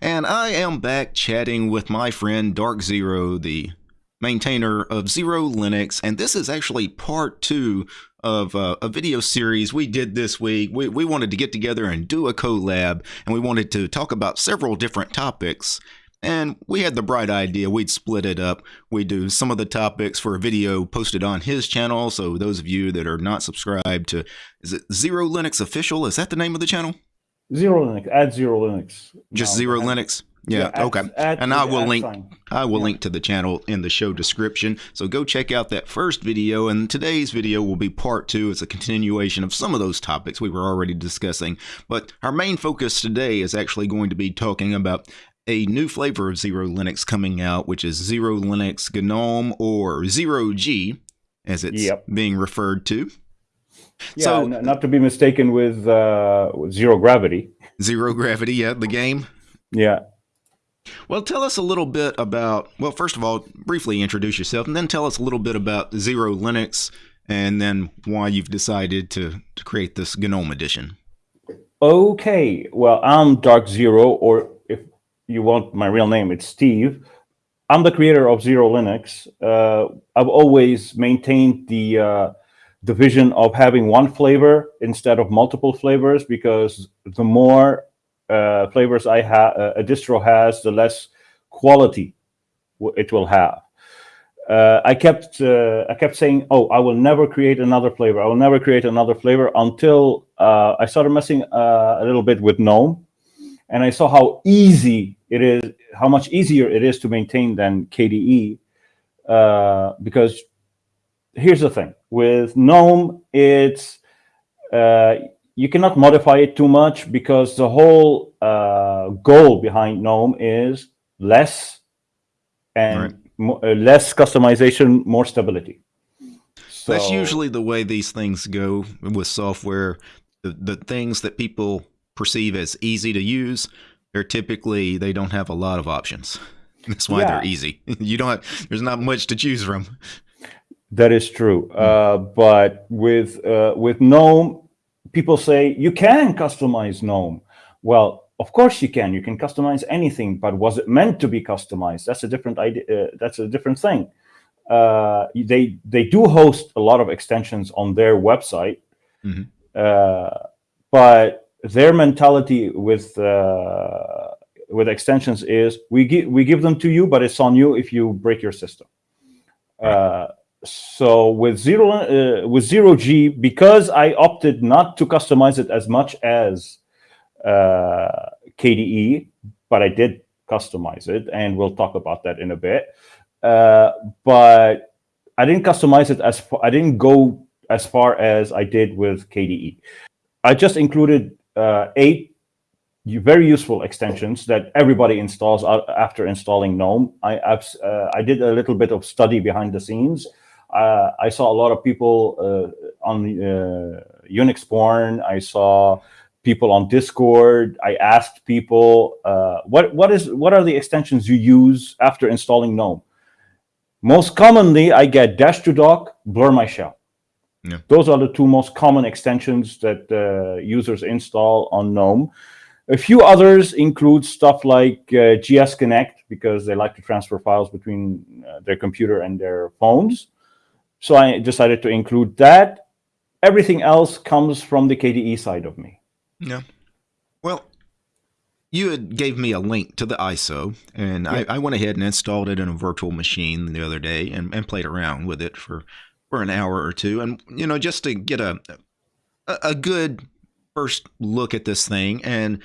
And I am back chatting with my friend DarkXero, the maintainer of Xero Linux, and this is actually part two of uh, a video series we did this week. We, we wanted to get together and do a collab, and we wanted to talk about several different topics. And we had the bright idea we'd split it up. We do some of the topics for a video posted on his channel. So those of you that are not subscribed to, is it Xero Linux Official? Is that the name of the channel? Xero Linux. Add Xero Linux. Just no, Xero Linux. Yeah, yeah okay. Add, and I will link sign. I will yeah. link to the channel in the show description. So go check out that first video and today's video will be part 2. It's a continuation of some of those topics we were already discussing. But our main focus today is actually going to be talking about a new flavor of Xero Linux coming out, which is Xero Linux GNOME or Zero G, as it's yep. being referred to. Yeah, so, not to be mistaken with, uh, Zero Gravity. Zero Gravity, yeah, the game. Yeah. Well, tell us a little bit about, well, first of all, briefly introduce yourself, and then tell us a little bit about Xero Linux, and then why you've decided to, to create this GNOME edition. Okay, well, I'm DarkXero, or if you want my real name, it's Steve. I'm the creator of Xero Linux. Uh, I've always maintained the uh, the vision of having one flavor instead of multiple flavors because the more uh, flavors I have, uh, a distro has, the less quality it will have. Uh, I kept uh, I kept saying, "Oh, I will never create another flavor. I will never create another flavor." Until I started messing a little bit with GNOME, and I saw how easy it is, how much easier it is to maintain than KDE. Uh, because here's the thing with GNOME, it's uh, you cannot modify it too much because the whole uh, goal behind GNOME is less and right. uh, less customization, more stability. So, That's usually the way these things go with software. The, the things that people perceive as easy to use, they're typically they don't have a lot of options. That's why yeah. they're easy. You don't have, there's not much to choose from. That is true. Uh, but with uh, with GNOME, people say you can customize GNOME. Well, of course you can. You can customize anything, but was it meant to be customized? That's a different idea. Uh, that's a different thing. Uh, they they do host a lot of extensions on their website, mm -hmm. but their mentality with uh, with extensions is we give we give them to you, but it's on you if you break your system. Right. Uh, so with zero uh, with zero G, because I opted not to customize it as much as uh, KDE, but I did customize it, and we'll talk about that in a bit. Uh, but I didn't customize it as far, I didn't go as far as I did with KDE. I just included uh, eight very useful extensions that everybody installs after installing GNOME. I, uh, I did a little bit of study behind the scenes. Uh, I saw a lot of people uh, on uh, Unix porn. I saw people on Discord. I asked people, uh, what, what, is, what are the extensions you use after installing GNOME? Most commonly, I get dash to dock, blur my shell. Yeah. Those are the two most common extensions that uh, users install on GNOME. A few others include stuff like uh, GSConnect because they like to transfer files between uh, their computer and their phones. So I decided to include that. Everything else comes from the KDE side of me. Yeah. Well, you had gave me a link to the ISO, and yeah. I, I, went ahead and installed it in a virtual machine the other day and, and played around with it for for an hour or two, and you know, just to get a a good first look at this thing and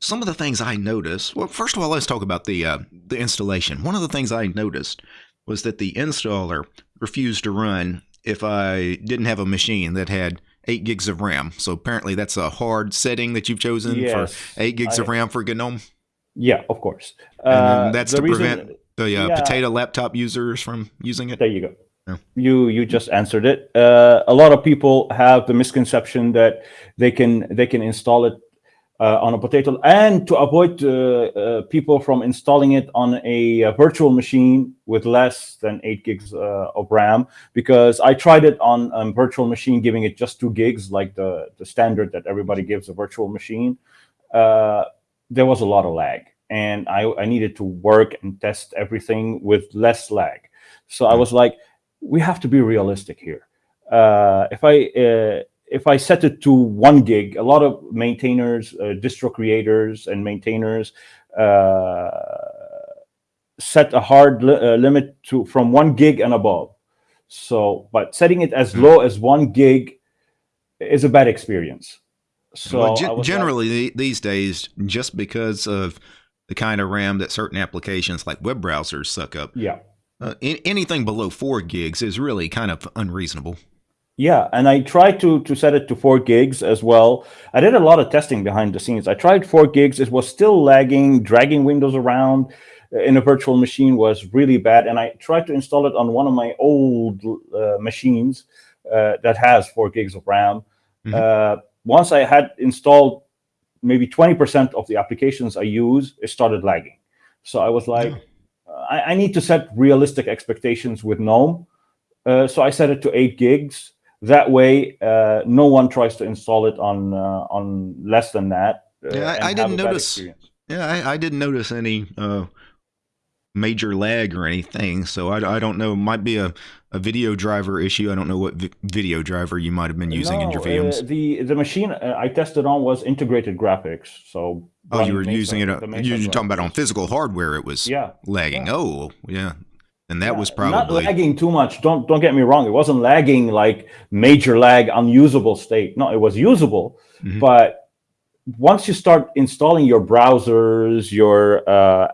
some of the things I noticed. Well, first of all, let's talk about the uh, the installation. One of the things I noticed was that the installer refused to run if I didn't have a machine that had eight gigs of RAM. So apparently, that's a hard setting that you've chosen yes, for eight gigs I, of RAM for GNOME. Yeah, of course. Uh, that's to reason, prevent the uh, yeah, potato laptop users from using it. There you go. You you just answered it. Uh, a lot of people have the misconception that they can they can install it on a potato, and to avoid uh, uh people from installing it on a, virtual machine with less than eight gigs uh, of RAM, because I tried it on a virtual machine, giving it just two gigs, like the the standard that everybody gives a virtual machine. Uh, there was a lot of lag and I, I needed to work and test everything with less lag. So I was like, we have to be realistic here. Uh, if I uh, if I set it to one gig, a lot of maintainers, uh, distro creators, and maintainers uh, set a hard li uh, limit to from one gig and above. So, but setting it as low as one gig is a bad experience. So well, generally like, these days, just because of the kind of RAM that certain applications like web browsers suck up, yeah, uh, anything below four gigs is really kind of unreasonable. Yeah, and I tried to to set it to four gigs as well. I did a lot of testing behind the scenes. I tried four gigs. It was still lagging, dragging Windows around in a virtual machine was really bad. And I tried to install it on one of my old uh, machines uh, that has four gigs of RAM. Mm -hmm. uh, once I had installed maybe 20% of the applications I use, it started lagging. So I was like, yeah. I, I, need to set realistic expectations with GNOME. Uh, so I set it to eight gigs. That way, uh, no one tries to install it on uh, on less than that. yeah, I, I didn't notice. Yeah, I, I, didn't notice any major lag or anything. So I, I don't know. It might be a, a video driver issue. I don't know what vi video driver you might have been using no, in your VMs. Uh, the the machine uh, I tested on was integrated graphics. So oh, you were using it. Uh, you're talking about on physical hardware. It was yeah lagging. Yeah. Oh yeah. And that yeah, was probably not lagging too much. Don't don't get me wrong. It wasn't lagging like major lag, unusable state. No, it was usable, mm -hmm. but once you start installing your browsers, your uh,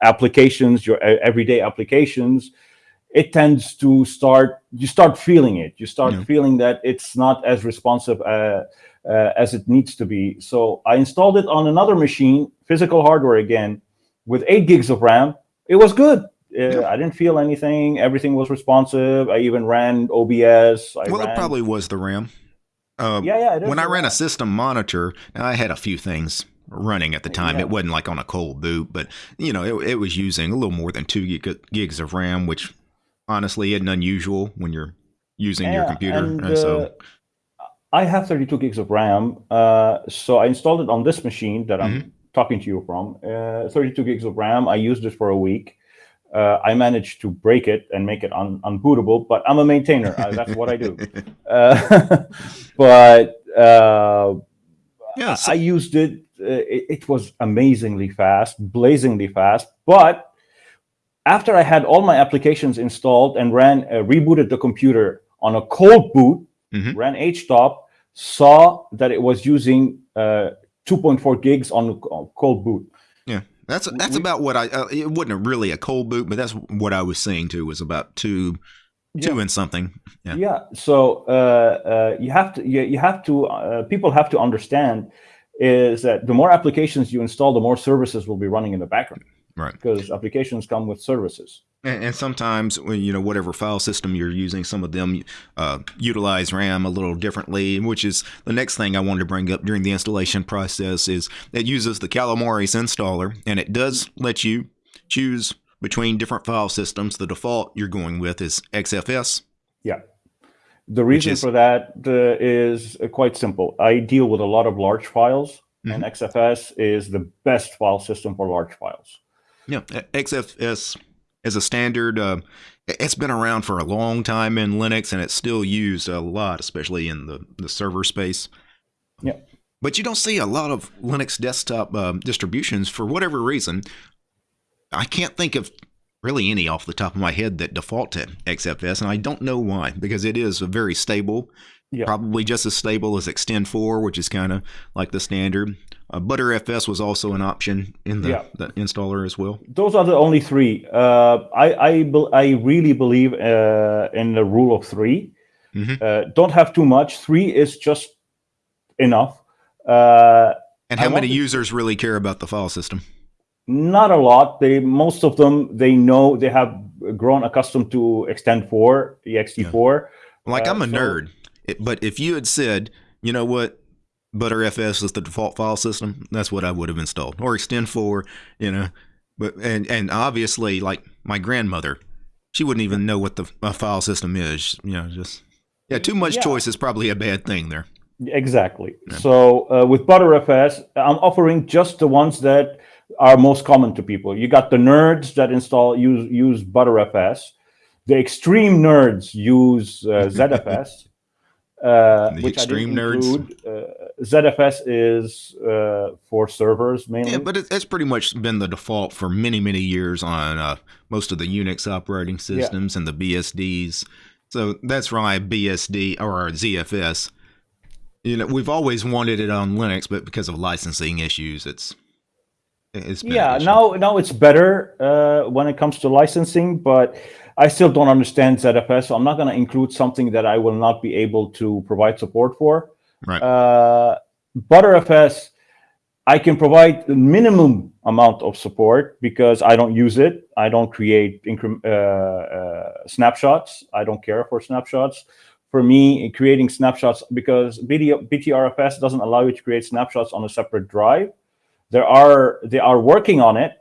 applications, your everyday applications, it tends to start, you start feeling it. You start yeah. feeling that it's not as responsive uh, uh, as it needs to be. So I installed it on another machine, physical hardware again, with eight gigs of RAM. It was good. Yeah. I didn't feel anything. Everything was responsive. I even ran OBS. I well, ran... it probably was the RAM. Uh, yeah, yeah. When I ran a system monitor, I had a few things running at the time. Yeah. It wasn't like on a cold boot, but you know, it, it was using a little more than two gig, gigs of RAM, which honestly isn't unusual when you're using yeah, your computer. And, uh, so I have 32 gigs of RAM, uh, so I installed it on this machine that I'm mm -hmm. talking to you from. Uh, 32 gigs of RAM. I used it for a week. Uh, I managed to break it and make it un unbootable, but I'm a maintainer. that's what I do. Uh, but yeah, so I used it uh, it, it, was amazingly fast, blazingly fast. But after I had all my applications installed and ran, uh, rebooted the computer on a cold boot, mm -hmm. ran htop, saw that it was using uh, 2.4 gigs on, on cold boot. Yeah, that's that's we, about what I. Uh, it wasn't really a cold boot, but that's what I was seeing too. Was about two two and something. Yeah. Yeah. So uh, uh, you have to you, you have to uh, people have to understand is that the more applications you install, the more services will be running in the background. Right. Because applications come with services. And, and sometimes, when you know, whatever file system you're using, some of them uh, utilize RAM a little differently, which is the next thing I wanted to bring up during the installation process is it uses the Calamares installer, and it does let you choose between different file systems. The default you're going with is XFS. Yeah. The reason is, for that uh, is uh, quite simple. I deal with a lot of large files, mm -hmm. and. XFS is the best file system for large files. Yeah, XFS is a standard. Uh, it's been around for a long time in Linux, and it's still used a lot, especially in the, the server space. Yeah. But you don't see a lot of Linux desktop uh, distributions for whatever reason. I can't think of really any off the top of my head that default to XFS, and I don't know why, because it is very stable, yeah. probably just as stable as ext4, which is kind of like the standard. Uh, Btrfs was also an option in the, yeah. the, installer as well. Those are the only three. Uh, I, I, I really believe uh, in the rule of 3 mm -hmm. don't have too much. Three is just enough. Uh, and how many users really care about the file system? Not a lot. They most of them they know they have grown accustomed to Xtend 4, ext4. Yeah. Like uh, I'm a so, nerd, but if you had said, you know what, Btrfs is the default file system, that's what I would have installed, or ext4, you know. But and and obviously, like my grandmother, she wouldn't even know what the file system is. You know, just yeah, too much yeah. choice is probably a bad thing there. Exactly. Yeah. So uh, with Btrfs, I'm offering just the ones that are most common to people. You got the nerds that install use use Btrfs. The extreme nerds use uh, ZFS. Uh, The which I extreme didn't nerds. include. ZFS is uh, for servers mainly. Yeah, but it, it's pretty much been the default for many, many years on uh, most of the Unix operating systems and the BSDs. So that's why BSD or ZFS. You know, we've always wanted it on Linux, but because of licensing issues, it's it's been yeah now now it's better uh, when it comes to licensing but i still don't understand zfs so i'm not going to include something that i will not be able to provide support for right. uh, butterfs i can provide the minimum amount of support because i don't use it. I don't create uh, uh, snapshots. I don't care for snapshots. For me creating snapshots because BT, btrfs doesn't allow you to create snapshots on a separate drive. There are they are working on it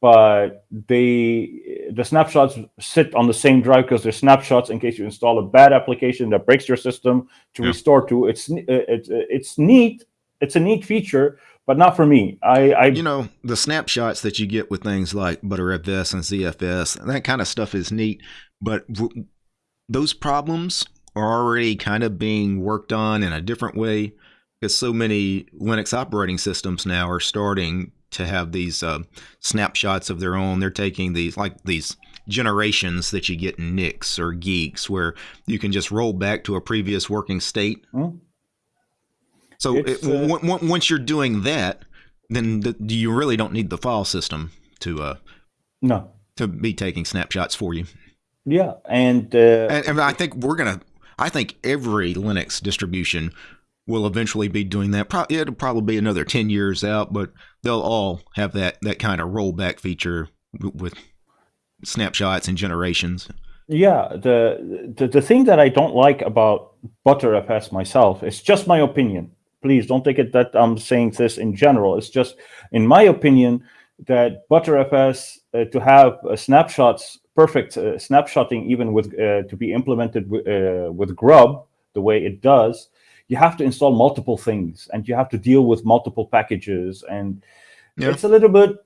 but they the snapshots sit on the same drive because they're snapshots in case you install a bad application that breaks your system to Yeah. restore to it's it's it's neat it's a neat feature but not for me i i you know the snapshots that you get with things like ButterFS and ZFS, that kind of stuff is neat. But w- those problems are already kind of being worked on in a different way because so many Linux operating systems now are starting to have these uh, snapshots of their own. They're taking these like these generations that you get in Nix or Guix, where you can just roll back to a previous working state. Hmm. So it, uh, on- on- once you're doing that, then the, you really don't need the file system to uh, no to be taking snapshots for you. yeah and uh, And, and I think we're gonna. I think every Linux distribution will eventually be doing that. Pro- it'll probably be another ten years out, but they'll all have that that kind of rollback feature w- with snapshots and generations. Yeah, the, the the thing that I don't like about ButterFS myself, it's just my opinion. Please don't take it that I'm saying this in general. It's just, in my opinion, that ButterFS uh, to have uh, snapshots, perfect uh, snapshotting, even with uh, to be implemented with, uh, with Grub the way it does, you have to install multiple things and you have to deal with multiple packages, and Yeah. it's a little bit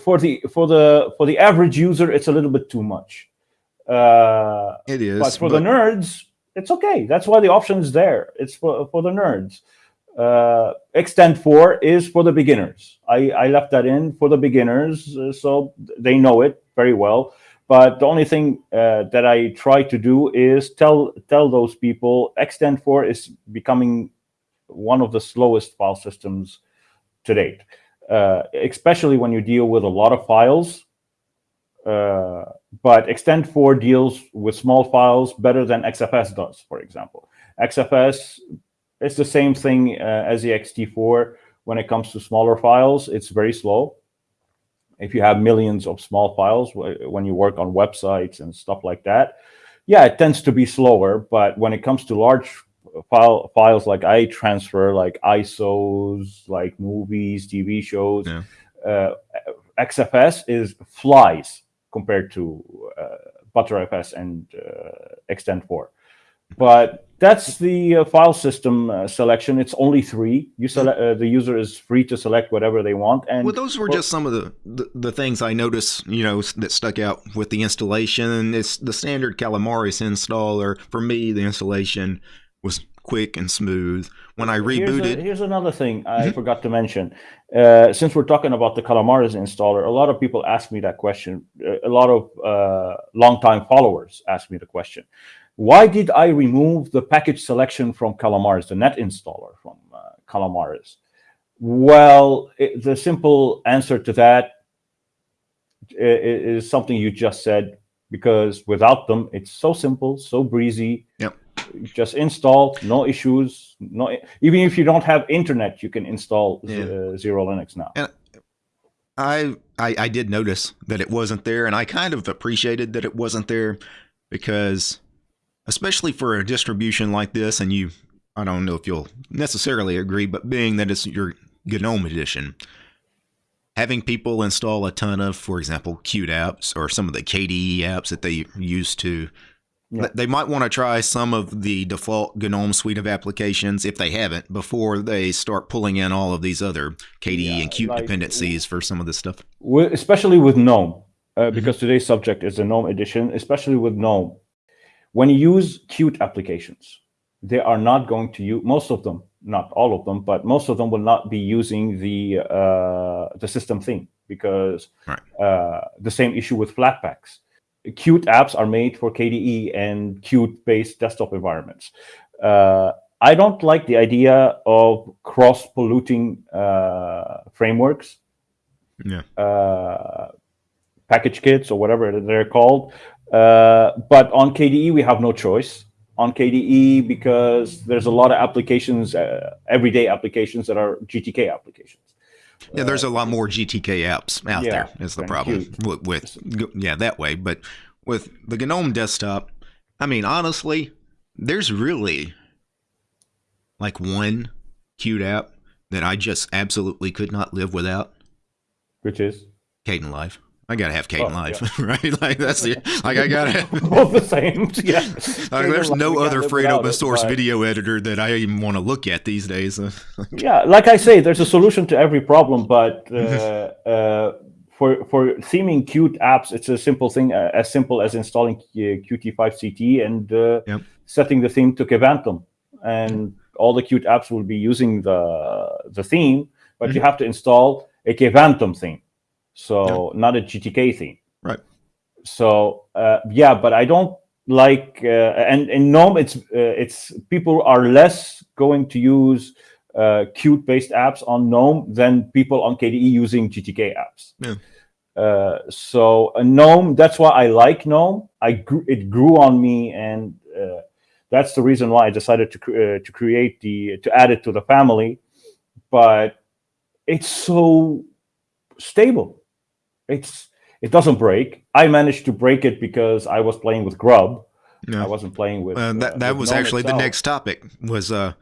for the for the for the average user, it's a little bit too much. Uh, It is, but for the nerds, it's okay. That's why the option is there. It's for, for the nerds. Uh, ext4 is for the beginners. I, I left that in for the beginners, uh, so they know it very well. But the only thing uh, that I try to do is tell tell those people ext4 is becoming one of the slowest file systems to date, uh, especially when you deal with a lot of files. Uh, but ext4 deals with small files better than xfs does for example. Xfs is the same thing uh, as the ext4 when it comes to smaller files it's very slow if you have millions of small files when you work on websites and stuff like that yeah it tends to be slower but when it comes to large file files like i transfer like isos like movies tv shows Yeah. uh, xfs is flies compared to uh, ButterFS and uh, ext4. But that's the uh, file system uh, selection. It's only three. You select uh, the user is free to select whatever they want. And Well, those were well- just some of the, the, the things I noticed, you know, that stuck out with the installation. It's the standard Calamares installer. For me, the installation was quick and smooth. When I Here's, a- rebooted, here's another thing I Mhm. forgot to mention. Uh, since we're talking about the Calamares installer, a lot of people ask me that question. A lot of uh, longtime followers ask me the question. Why did I remove the package selection from Calamares, the net installer from uh, Calamares? Well, it, the simple answer to that is something you just said, because without them, it's so simple, so breezy. Yep. Just install, no issues. No, even if you don't have internet, you can install Yeah. uh, Xero Linux now. I, I I did notice that it wasn't there, and I kind of appreciated that it wasn't there because, especially for a distribution like this, and you, I don't know if you'll necessarily agree, but being that it's your GNOME edition, having people install a ton of, for example, Qt apps or some of the KDE apps that they use to Yeah. They might want to try some of the default GNOME suite of applications if they haven't before they start pulling in all of these other KDE yeah, and Qt like, dependencies for some of this stuff. Especially with GNOME, uh, mm-hmm. because today's subject is the GNOME edition, especially with GNOME. When you use Qt applications, they are not going to use, most of them, not all of them, but most of them will not be using the, uh, the system theme because right. uh, the same issue with Flatpaks Qt apps are made for KDE and Qt-based desktop environments. Uh, I don't like the idea of cross-polluting uh, frameworks, yeah. uh, package kits or whatever they're called. Uh, but on KDE, we have no choice. On KDE, because there's a lot of applications, uh, everyday applications that are GTK applications. Yeah, there's a lot more GTK apps out yeah, there. Is the problem with, with, yeah that way, but with the GNOME desktop, I mean honestly, there's really like one Qt app that I just absolutely could not live without. Which is Caden Kdenlive. I gotta have Kdenlive, oh, yeah. right? Like that's the like I gotta have all the same. Yeah. Like, there's no other free open source it, video editor that I even want to look at these days. yeah, like I say, there's a solution to every problem, but uh, uh, for for theming Qt apps, it's a simple thing, uh, as simple as installing uh, Qt5CT and uh, yep. setting the theme to Kvantum, and all the Qt apps will be using the the theme, but mm -hmm. you have to install a Kvantum theme so yeah. not a GTK theme. Right. So uh, yeah, but I don't like uh, and in GNOME it's uh, it's people are less going to use uh, Qt based apps on GNOME than people on KDE using GTK apps. Yeah. Uh, so uh, GNOME, that's why I like GNOME. I grew, it grew on me, and uh, that's the reason why I decided to uh, to create the to add it to the family. But it's so stable it's it doesn't break. I managed to break it because I was playing with Grub. No. I wasn't playing with. Uh, that that was actually itself. the next topic. Was uh,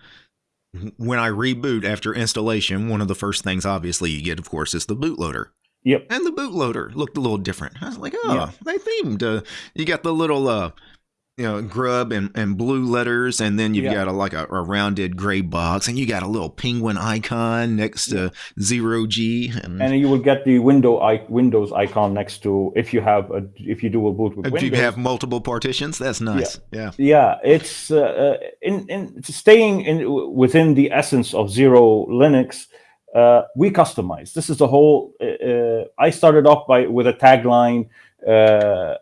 when I reboot after installation, one of the first things obviously you get, of course, is the bootloader. Yep. And the bootloader looked a little different. I was like, oh, yeah. they themed. Uh, you got the little uh, you know, grub and, and blue letters, and then you've yeah. got a like a, a, rounded gray box, and you got a little penguin icon next to zero G, and, and you will get the window I, Windows icon next to if you have a, if you do a boot with if Windows. you have multiple partitions, that's nice. Yeah, yeah, yeah it's uh, uh, in in staying in within the essence of Xero Linux. Uh, we customize. This is the whole. Uh, uh I started off by with a tagline uh,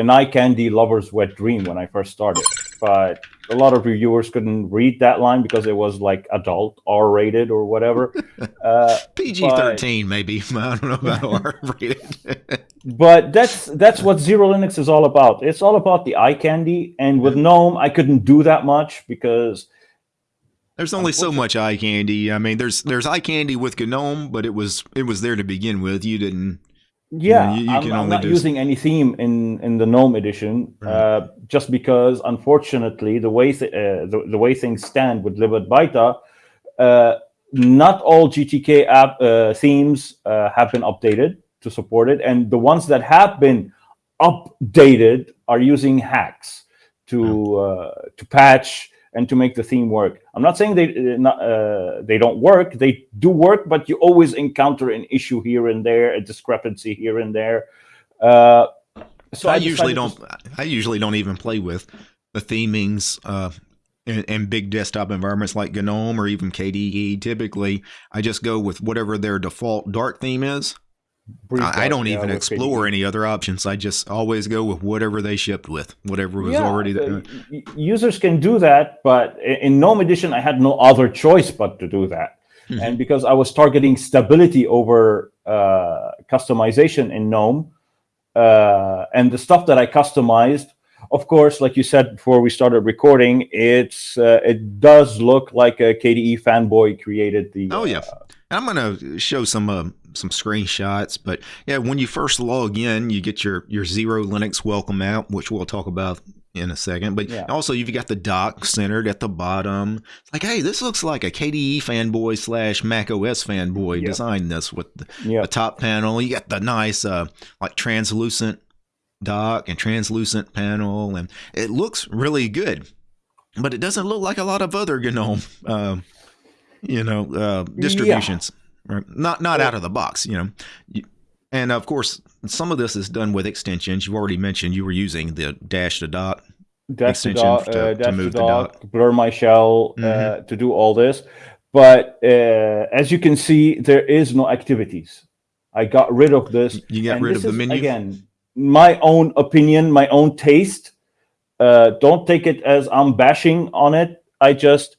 an eye candy lover's wet dream when I first started. But a lot of reviewers couldn't read that line because it was like adult, R rated, or whatever. Uh, PG thirteen, maybe. I don't know about R rated. but that's that's what Xero Linux is all about. It's all about the eye candy. And with GNOME, I couldn't do that much because there's only so much eye candy. I mean, there's there's eye candy with GNOME, but it was it was there to begin with. You didn't yeah, you, you I'm, I'm, not using any theme in in the GNOME edition, right. uh, just because unfortunately the way th uh, the, the way things stand with libadwaita, uh, not all GTK app uh, themes uh, have been updated to support it, and the ones that have been updated are using hacks to uh, to patch and to make the theme work. I'm not saying they uh, not, uh, they don't work. They do work, but you always encounter an issue here and there, a discrepancy here and there. Uh, so I, I usually don't. I usually don't even play with the themings uh, in, in, big desktop environments like GNOME or even KDE. Typically, I just go with whatever their default Dart theme is, I, I, don't even explore any other options. I just always go with whatever they shipped with, whatever was yeah, already there. Users can do that, but in GNOME Edition, I had no other choice but to do that. Mm -hmm. And because I was targeting stability over uh, customization in GNOME, uh, and the stuff that I customized, of course, like you said before we started recording, it's uh, it does look like a KDE fanboy created the. Oh yeah, uh, I'm gonna show some uh, some screenshots. But yeah, when you first log in, you get your your Xero Linux welcome app, which we'll talk about in a second. But yeah. also you've got the dock centered at the bottom. It's like, hey, this looks like a KDE fanboy slash Mac OS fanboy yep. designed this with the, yep. the, top panel. You got the nice uh, like translucent dock and translucent panel, and it looks really good. But it doesn't look like a lot of other GNOME, uh, you know, uh, distributions. Yeah. Right? Not not out of the box, you know. And of course, some of this is done with extensions. You already mentioned you were using the dash to dot dash extension to, dock, to, uh, to move the dock, blur my shell uh, mm-hmm. to do all this. But uh, as you can see, there is no activities. I got rid of this. You got rid of the menu again. My own opinion, my own taste. Uh, don't take it as I'm bashing on it. I just,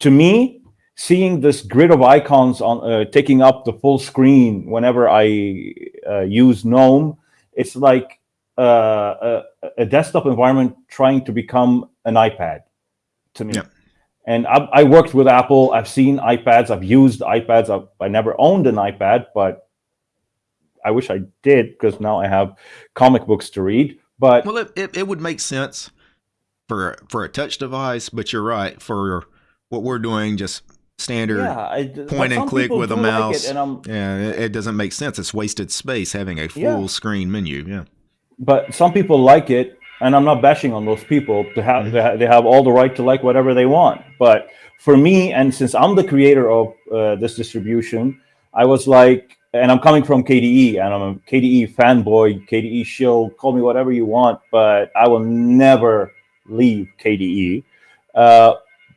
to me, seeing this grid of icons on uh, taking up the full screen whenever I uh, use GNOME, it's like uh, a, a, desktop environment trying to become an iPad to me. Yeah. And I, I, worked with Apple. I've seen iPads. I've used iPads. I've, I never owned an iPad, but I wish I did because now I have comic books to read. But well, it, it, it would make sense for for a touch device. But you're right for what we're doing, just standard yeah, I, point and click with a mouse. Like it, yeah, it, it, doesn't make sense. It's wasted space having a full yeah. screen menu. Yeah, but some people like it, and I'm not bashing on those people. To have they, have, they have all the right to like whatever they want. But for me, and since I'm the creator of uh, this distribution, I was like, and I'm coming from KDE, and I'm a KDE fanboy, KDE shill. Call me whatever you want, but I will never leave KDE. Uh,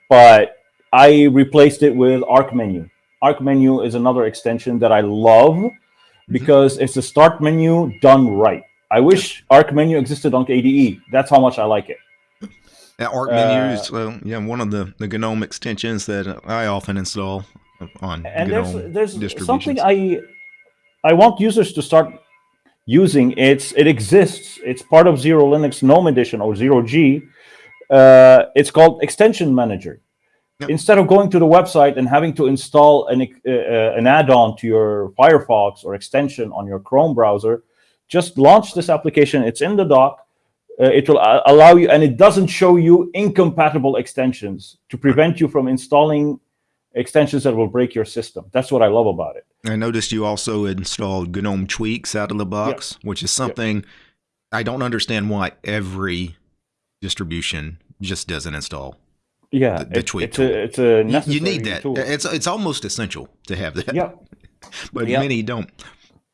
but I replaced it with Arc Menu. Arc Menu is another extension that I love mm-hmm. because it's a start menu done right. I wish Arc Menu existed on KDE. That's how much I like it. Arc Menu is uh, yeah one of the the GNOME extensions that I often install on and GNOME there's there's something I I want users to start using. It's it exists. It's part of Xero Linux GNOME Edition or Zero G. Uh, it's called Extension Manager. Yep. Instead of going to the website and having to install an uh, uh, an add-on to your Firefox or extension on your Chrome browser, just launch this application. It's in the dock. Uh, it will uh, allow you, and it doesn't show you incompatible extensions to prevent you from installing extensions that will break your system. That's what I love about it. I noticed you also installed GNOME Tweaks out of the box, which is something I don't understand why every distribution just doesn't install. Yeah, the, the it, tweak it's tool. A, it's a necessary you, need that. Tool. It's it's almost essential to have that. Yep. but yep. many don't.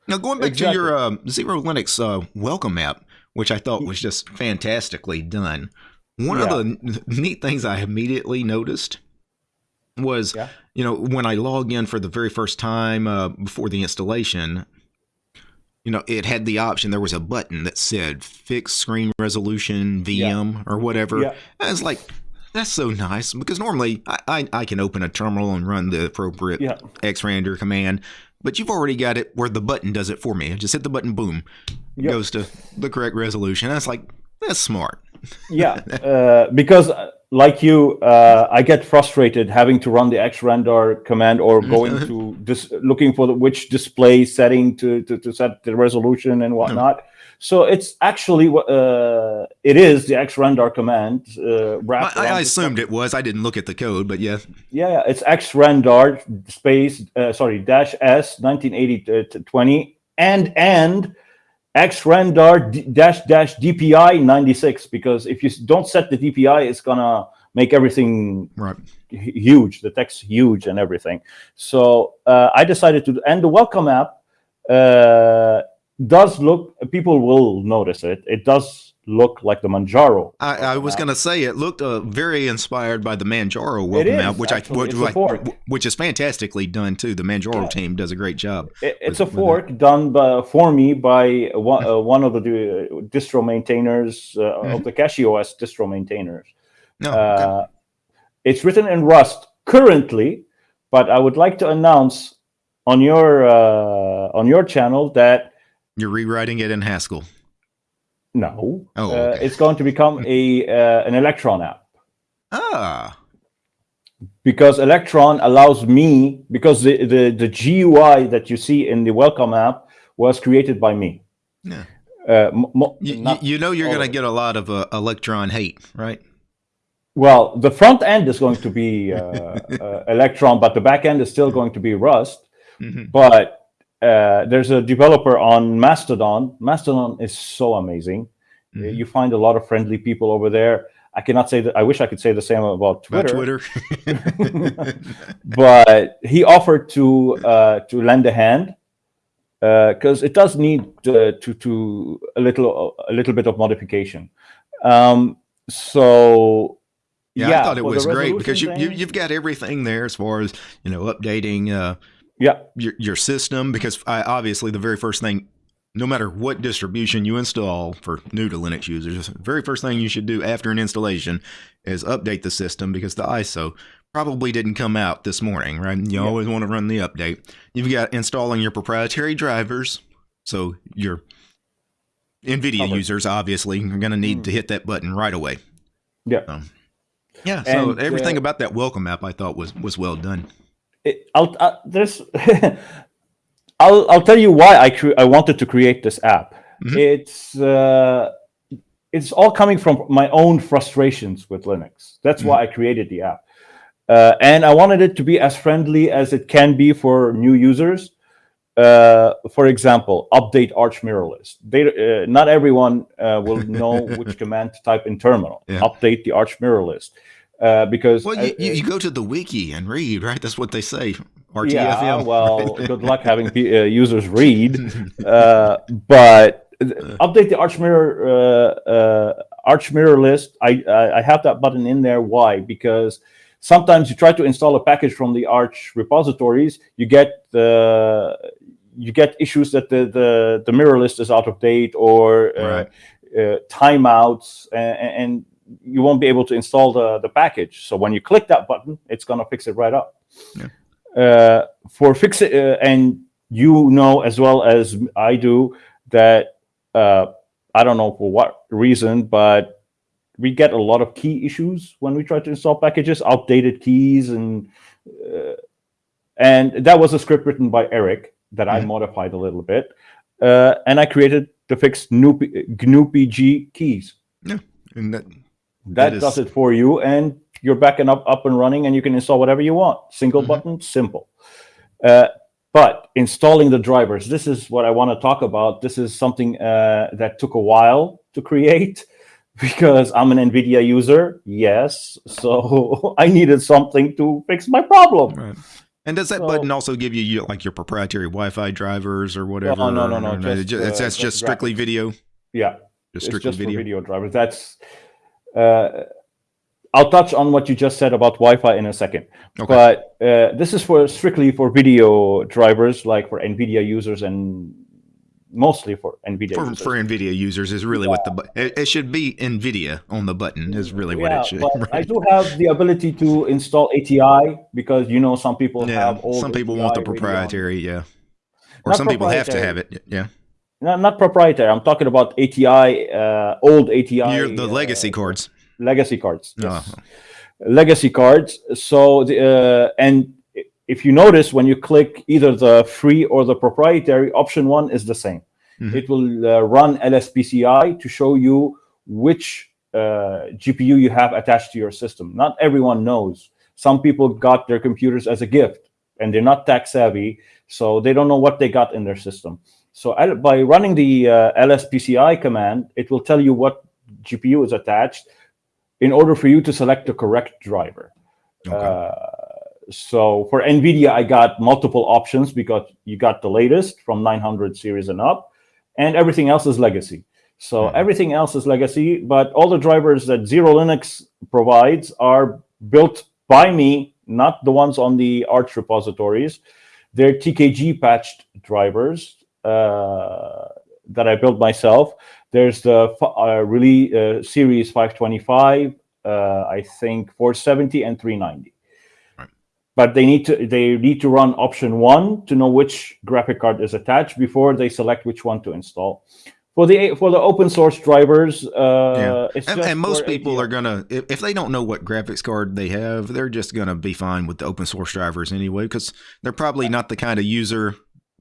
Now, going back exactly. to your uh, Xero Linux uh, welcome app, which I thought was just fantastically done. One yeah. of the neat things I immediately noticed was, yeah. you know, when I log in for the very first time uh, before the installation, you know, it had the option. There was a button that said "Fix Screen Resolution VM" yeah. or whatever. Yeah. I was like, that's so nice because normally I, I, I, can open a terminal and run the appropriate yeah. xrandr command, but you've already got it where the button does it for me. I just hit the button, boom, yep. goes to the correct resolution. That's like that's smart. yeah, uh, because uh, like you, uh, I get frustrated having to run the xrandr command or going to just looking for the, which display setting to, to, to set the resolution and whatnot. So it's actually uh, it is the xrandr command. Uh, I, I assumed it was. I didn't look at the code, but yeah. Yeah, it's xrandr space uh, sorry dash s 1980 to 20 and and xrandr dash dash dpi 96 because if you don't set the dpi, it's gonna make everything right huge. The text huge and everything. So uh, I decided to and the welcome app. Uh, does look people will notice it. It does look like the manjaro. I, I was going to say it looked uh, very inspired by the manjaro welcome out which actually, i which, which is fantastically done too. The manjaro yeah. team does a great job it, it's with, a fork done by, for me by one, uh, one of the distro maintainers uh, mm-hmm. of the CachyOS distro maintainers. No, okay. Uh, it's written in rust currently but i would like to announce on your uh, on your channel that you're rewriting it in Haskell. No. Oh, uh, okay. uh, it's going to become a uh, an Electron app. Ah. Because Electron allows me because the, the the GUI that you see in the welcome app was created by me. Yeah. Uh, you, you, know you're going to get a lot of uh, Electron hate, right? Well, the front end is going to be uh, uh, Electron, but the back end is still going to be Rust. Mm -hmm. But uh, there's a developer on Mastodon. Mastodon is so amazing. Mhm. You find a lot of friendly people over there. I cannot say that. I wish I could say the same about About Twitter. Twitter. but he offered to uh, to lend a hand because it does need uh, to to a little a little bit of modification. Um, so yeah, I thought it was great because you, you, you've got everything there as far as you know updating uh, yeah. your your system because I, obviously the very first thing no matter what distribution you install for new to Linux users the very first thing you should do after an installation is update the system because the ISO probably didn't come out this morning right? You Yeah. always want to run the update. You've got installing your proprietary drivers so your NVIDIA Covered. users obviously are going to need to hit that button right away. Yeah. um, yeah so And, everything uh, about that welcome app I thought was was well done it, I'll uh, there's I'll I'll tell you why I cre- I wanted to create this app. Mhm. It's uh, it's all coming from my own frustrations with Linux. That's why I created the app, uh, and I wanted it to be as friendly as it can be for new users. Uh, for example, update Arch mirror list. They, uh, not everyone uh, will know which command to type in terminal. Yeah. Update the Arch mirror list. Uh, because well you, you, you go to the wiki and read right that's what they say RTFM yeah, well, good luck having uh, users read. Uh, but th- update the Arch Mirror uh, uh, Arch Mirror list. I, I I have that button in there. Why? Because sometimes you try to install a package from the Arch repositories, you get the you get issues that the the, the mirror list is out of date or uh, Right. uh, timeouts, and, and you won't be able to install the, the package. So when you click that button, it's gonna fix it right up. Uh, for fix it, uh, and you know as well as I do that uh, I don't know for what reason, but we get a lot of key issues when we try to install packages, outdated keys, and uh, and that was a script written by Eric that I Mhm. modified a little bit, uh, and I created to fix GNU, GNU PG keys. and that, That, That is- does it for you, and you're backing up up and running, and you can install whatever you want. Single Mhm. button, simple. Uh, but installing the drivers, this is what I want to talk about. This is something uh, that took a while to create because I'm an NVIDIA user. Yes, so I needed something to fix my problem. right and does that So- button also give you your- like your proprietary Wi-Fi drivers or whatever no, no, no, or just, it's, uh, that's just just strictly graphics. video Yeah, just strictly just video. video drivers. That's. Uh, I'll touch on what you just said about Wi-Fi in a second. okay But uh, this is for strictly for video drivers, like for NVIDIA users and mostly for NVIDIA for, users. for NVIDIA users is really what the it, it should be NVIDIA on the button is really what yeah, it should. but I do have the ability to install ATI because you know some people Yeah, have old some people want the ATI radio. proprietary, yeah, or Not some people have to have it. Yeah, Not, not proprietary. I'm talking about ATI, uh, old ATI. The uh, legacy cards. legacy cards. Yes. Oh. Legacy cards. So the uh, and if you notice when you click either the free or the proprietary, option one is the same. Mhm. It will uh, run LSPCI to show you which uh, GPU you have attached to your system. Not everyone knows. Some people got their computers as a gift and they're not tech savvy, so they don't know what they got in their system. So by running the uh, LSPCI command, it will tell you what GPU is attached in order for you to select the correct driver. Okay. Uh, so for NVIDIA, I got multiple options because you got the latest from 900 series and up, and everything else is legacy. So Mhm. everything else is legacy, but all the drivers that Xero Linux provides are built by me, not the ones on the Arch repositories. They're TKG patched drivers that I built myself. There's the uh, really uh, series 525, uh, I think 470 and 390. Right. But they need to they need to run option one to know which graphic card is attached before they select which one to install. For the for the open source drivers, uh, Yeah. it's And, and most people are gonna if, if they don't know what graphics card they have, they're just gonna be fine with the open source drivers anyway, because they're probably not the kind of user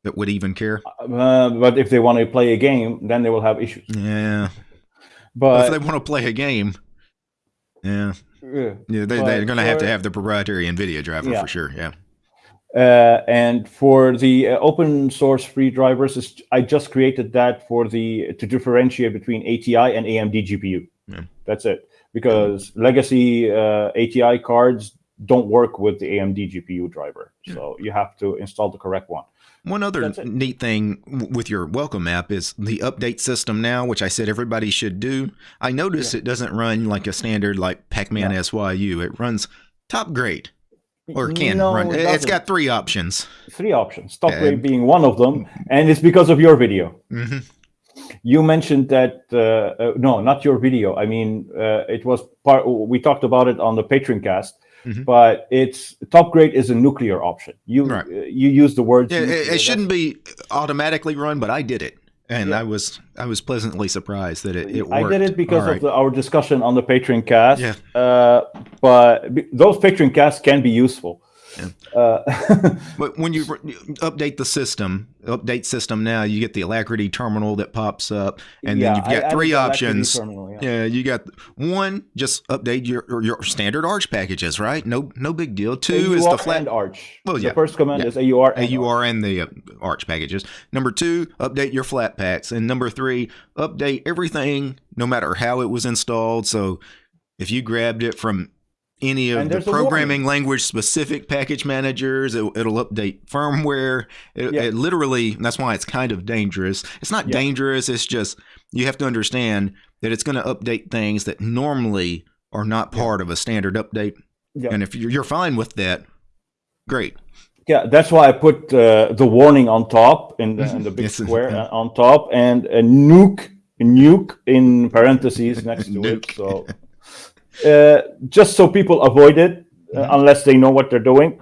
that would even care. Uh, but if they want to play a game, then they will have issues. Yeah, But if they want to play a game, yeah, yeah. yeah, they, they're gonna have to have the proprietary NVIDIA driver Yeah. for sure. Yeah, Uh, and for the uh, open source free drivers, I just created that for the to differentiate between ATI and AMD GPU. Yeah. That's it. Because legacy uh, ATI cards don't work with the AMD GPU driver, so you have to install the correct one. One other neat thing with your welcome app is the update system now, which I said everybody should do. I noticed yeah. it doesn't run like a standard like Pacman SYU. It runs Topgrade or can no, run. It has got three options. Three options. Topgrade being one of them, and it's because of your video. Mm-hmm. You mentioned that uh, uh, no, not your video. I mean, uh, it was part. We talked about it on the Patreon cast. Mm-hmm. But it's Topgrade is a nuclear option. You right. Uh, you use the word. Yeah, it, it shouldn't be automatically run, but I did it and yeah. I was I was pleasantly surprised that it, it worked. I did it because of the, our discussion on the Patreon cast. Yeah. Uh, but those Patreon casts can be useful. Yeah. Uh, but when you update the system, update system now, you get the Alacritty terminal that pops up, and yeah, then you've got I, three options. Terminal, yeah. yeah. you got one, just update your your standard Arch packages, right? No, no big deal. Two AUR is the flat Arch. Well, yeah. The first command is AUR. And AUR Arch. and the uh, Arch packages. Number two, update your Flatpaks, and number three, update everything, no matter how it was installed. So if you grabbed it from any of the programming language specific package managers. It, will update firmware. It, yeah. it, literally, that's why it's kind of dangerous. It's not yeah. dangerous. It's just you have to understand that it's going to update things that normally are not part yeah. of a standard update. And if you're, you're fine with that, great. Yeah, that's why I put uh, the warning on top in the, in the big yes, square uh, on top and a nuke, nuke in parentheses next to it. So uh, just so people avoid it uh, mm-hmm. unless they know what they're doing.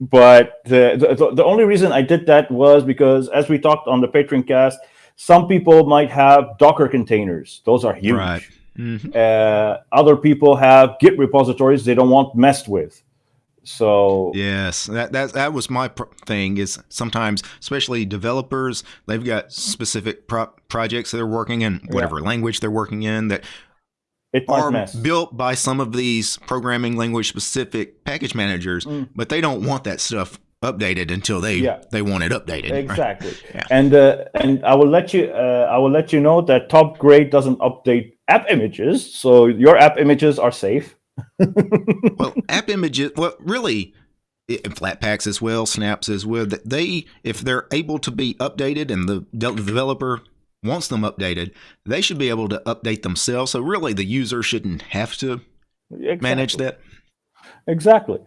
But the, the, the only reason I did that was because, as we talked on the Patreon cast, some people might have Docker containers. Those are huge. Right. Mm-hmm. Uh, other people have Git repositories they don't want messed with. So yes, that that that was my thing. Is sometimes, especially developers, they've got specific pro- projects they're working in, whatever yeah. language they're working in, that it are mess. built by some of these programming language specific package managers, mm. but they don't want that stuff updated until they yeah. they want it updated. Exactly. Right? Yeah. And uh, and I will let you uh, I will let you know that Topgrade doesn't update app images, so your app images are safe. well, app images. Well, really, and Flatpaks as well, Snaps as well. That they, if they're able to be updated, and the developer wants them updated, they should be able to update themselves. So really, the user shouldn't have to exactly. manage that. Exactly.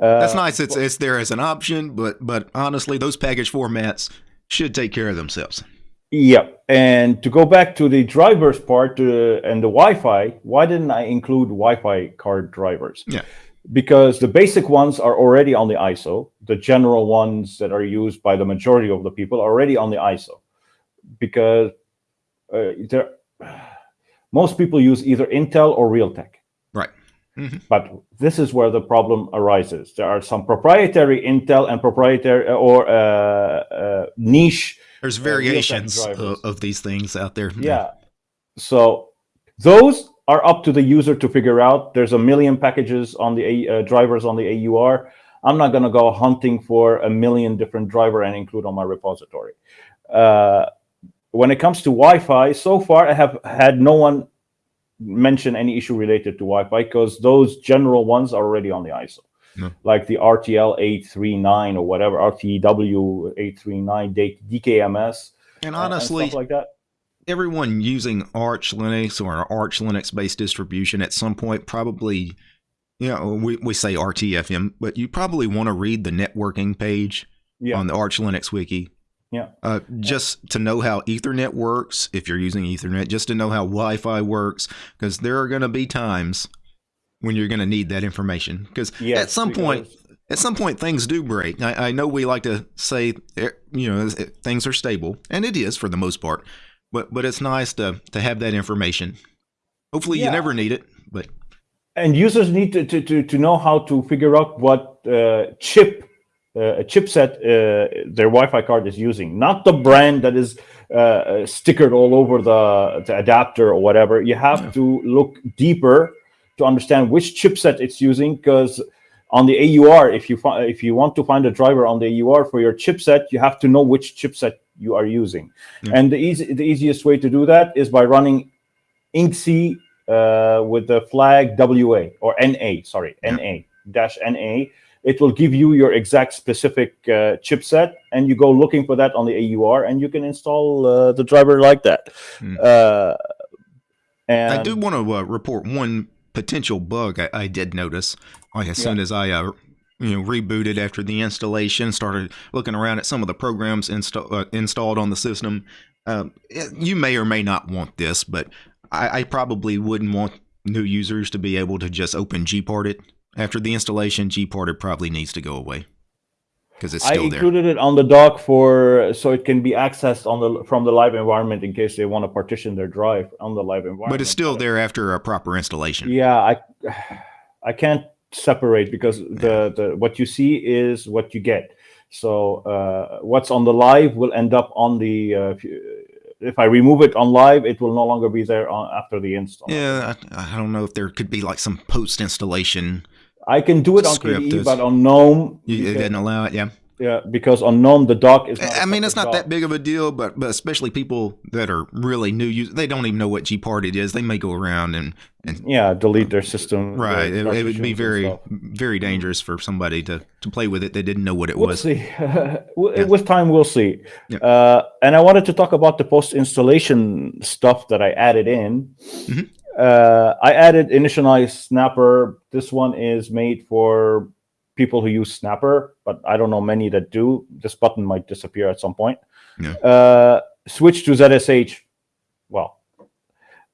Uh, That's nice. It's it's there as an option, but but honestly, those package formats should take care of themselves. Yeah, and to go back to the drivers part uh, and the Wi-Fi, why didn't I include Wi-Fi card drivers? Yeah, because the basic ones are already on the ISO. The general ones that are used by the majority of the people are already on the ISO, because there, most people use either Intel or Realtek. Right. Mm-hmm. But this is where the problem arises. There are some proprietary Intel and proprietary uh, or uh, uh, niche. There's variations of, of, these things out there. Yeah. So those are up to the user to figure out. There's a million packages on the uh, drivers on the AUR. I'm not going to go hunting for a million different driver and include on my repository. When it comes to Wi-Fi, so far I have had no one mention any issue related to Wi-Fi because those general ones are already on the ISO. No. Like the RTL 839 or whatever, RTW 839, DKMS. And honestly, and like that. Everyone using Arch Linux or an Arch Linux based distribution at some point probably, you know, we, we say RTFM, but you probably want to read the networking page yeah. on the Arch Linux wiki yeah. Uh, just to know how Ethernet works, if you're using Ethernet, just to know how Wi Fi works, because there are going to be times when you're going to need that information. Because yes, at some point, at some point, things do break. I, I, know we like to say, eh, you know, things are stable, and it is for the most part. But but it's nice to to have that information. Hopefully, yeah. you never need it, but and users need to to to, to know how to figure out what uh, chip a chipset uh, their Wi-Fi card is using, not the brand that is uh, stickered all over the, the, adapter or whatever. You have yeah. to look deeper to understand which chipset it's using because on the AUR, if you if you want to find a driver on the AUR for your chipset, you have to know which chipset you are using. And the easy the easiest way to do that is by running inxi uh, with the flag WA or NA, sorry, Yeah. NA dash NA. It will give you your exact specific uh, chipset, and you go looking for that on the AUR, and you can install uh, the driver like that. Hmm. Uh, and I do want to uh, report one potential bug I, I did notice. Like as soon as I uh, you know rebooted after the installation, started looking around at some of the programs insta- uh, installed on the system. Um, it- you may or may not want this, but I, I probably wouldn't want new users to be able to just open Gparted after the installation. Gparted probably needs to go away because it's I still there. included it on the dock for so it can be accessed on the from the live environment in case they want to partition their drive on the live environment. But it's still there after a proper installation. Yeah, I I can't separate because the the what you see is what you get. So uh, what's on the live will end up on the. Uh, if, you, if I remove it on live, it will no longer be there on, after the install. Yeah, I, I don't know if there could be like some post installation. I can do it on Script KDE, but on GNOME, You, you doesn't allow it. Yeah. yeah, because on GNOME the dock is. I mean, it's not dock. that big of a deal, but but especially people that are really new, users, they don't even know what Gparted is. They may go around and and Yeah, delete their system. right. their It, it would be very very dangerous for somebody to to play with it. They didn't know what it We'll was. see. Yeah. With time, we'll see. Yeah. Uh, and I wanted to talk about the post-installation stuff that I added in. Mhm. Uh, I added initialize Snapper. This one is made for people who use Snapper, but I don't know many that do. This button might disappear at some point. Yeah. Uh, switch to ZSH. Well,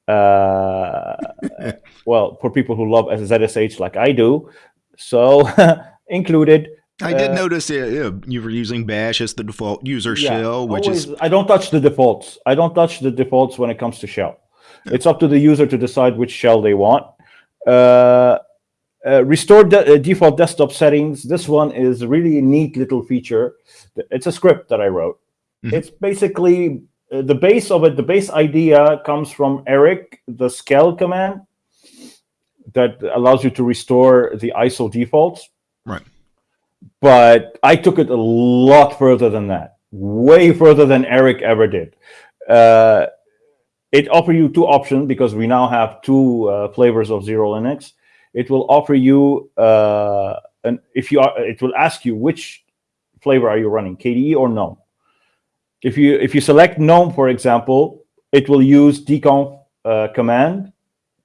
uh, well, for people who love ZSH like I do. So included. I did uh, notice yeah, you were using Bash as the default user Yeah, shell, which is I don't touch the defaults. I don't touch the defaults when it comes to shell. It's up to the user to decide which shell they want. Uh, uh, restore de- uh, default desktop settings. This one is a really a neat little feature. It's a script that I wrote. Mhm. It's basically uh, the base of it. The base idea comes from Eric, the scale command that allows you to restore the ISO defaults right. but I took it a lot further than that, way further than Eric ever did. Uh, it offer you two options because we now have two uh, flavors of Xero Linux. It will offer you uh, an if you are, it will ask you which flavor are you running, KDE or GNOME. If you if you select GNOME, for example, it will use dconf uh, command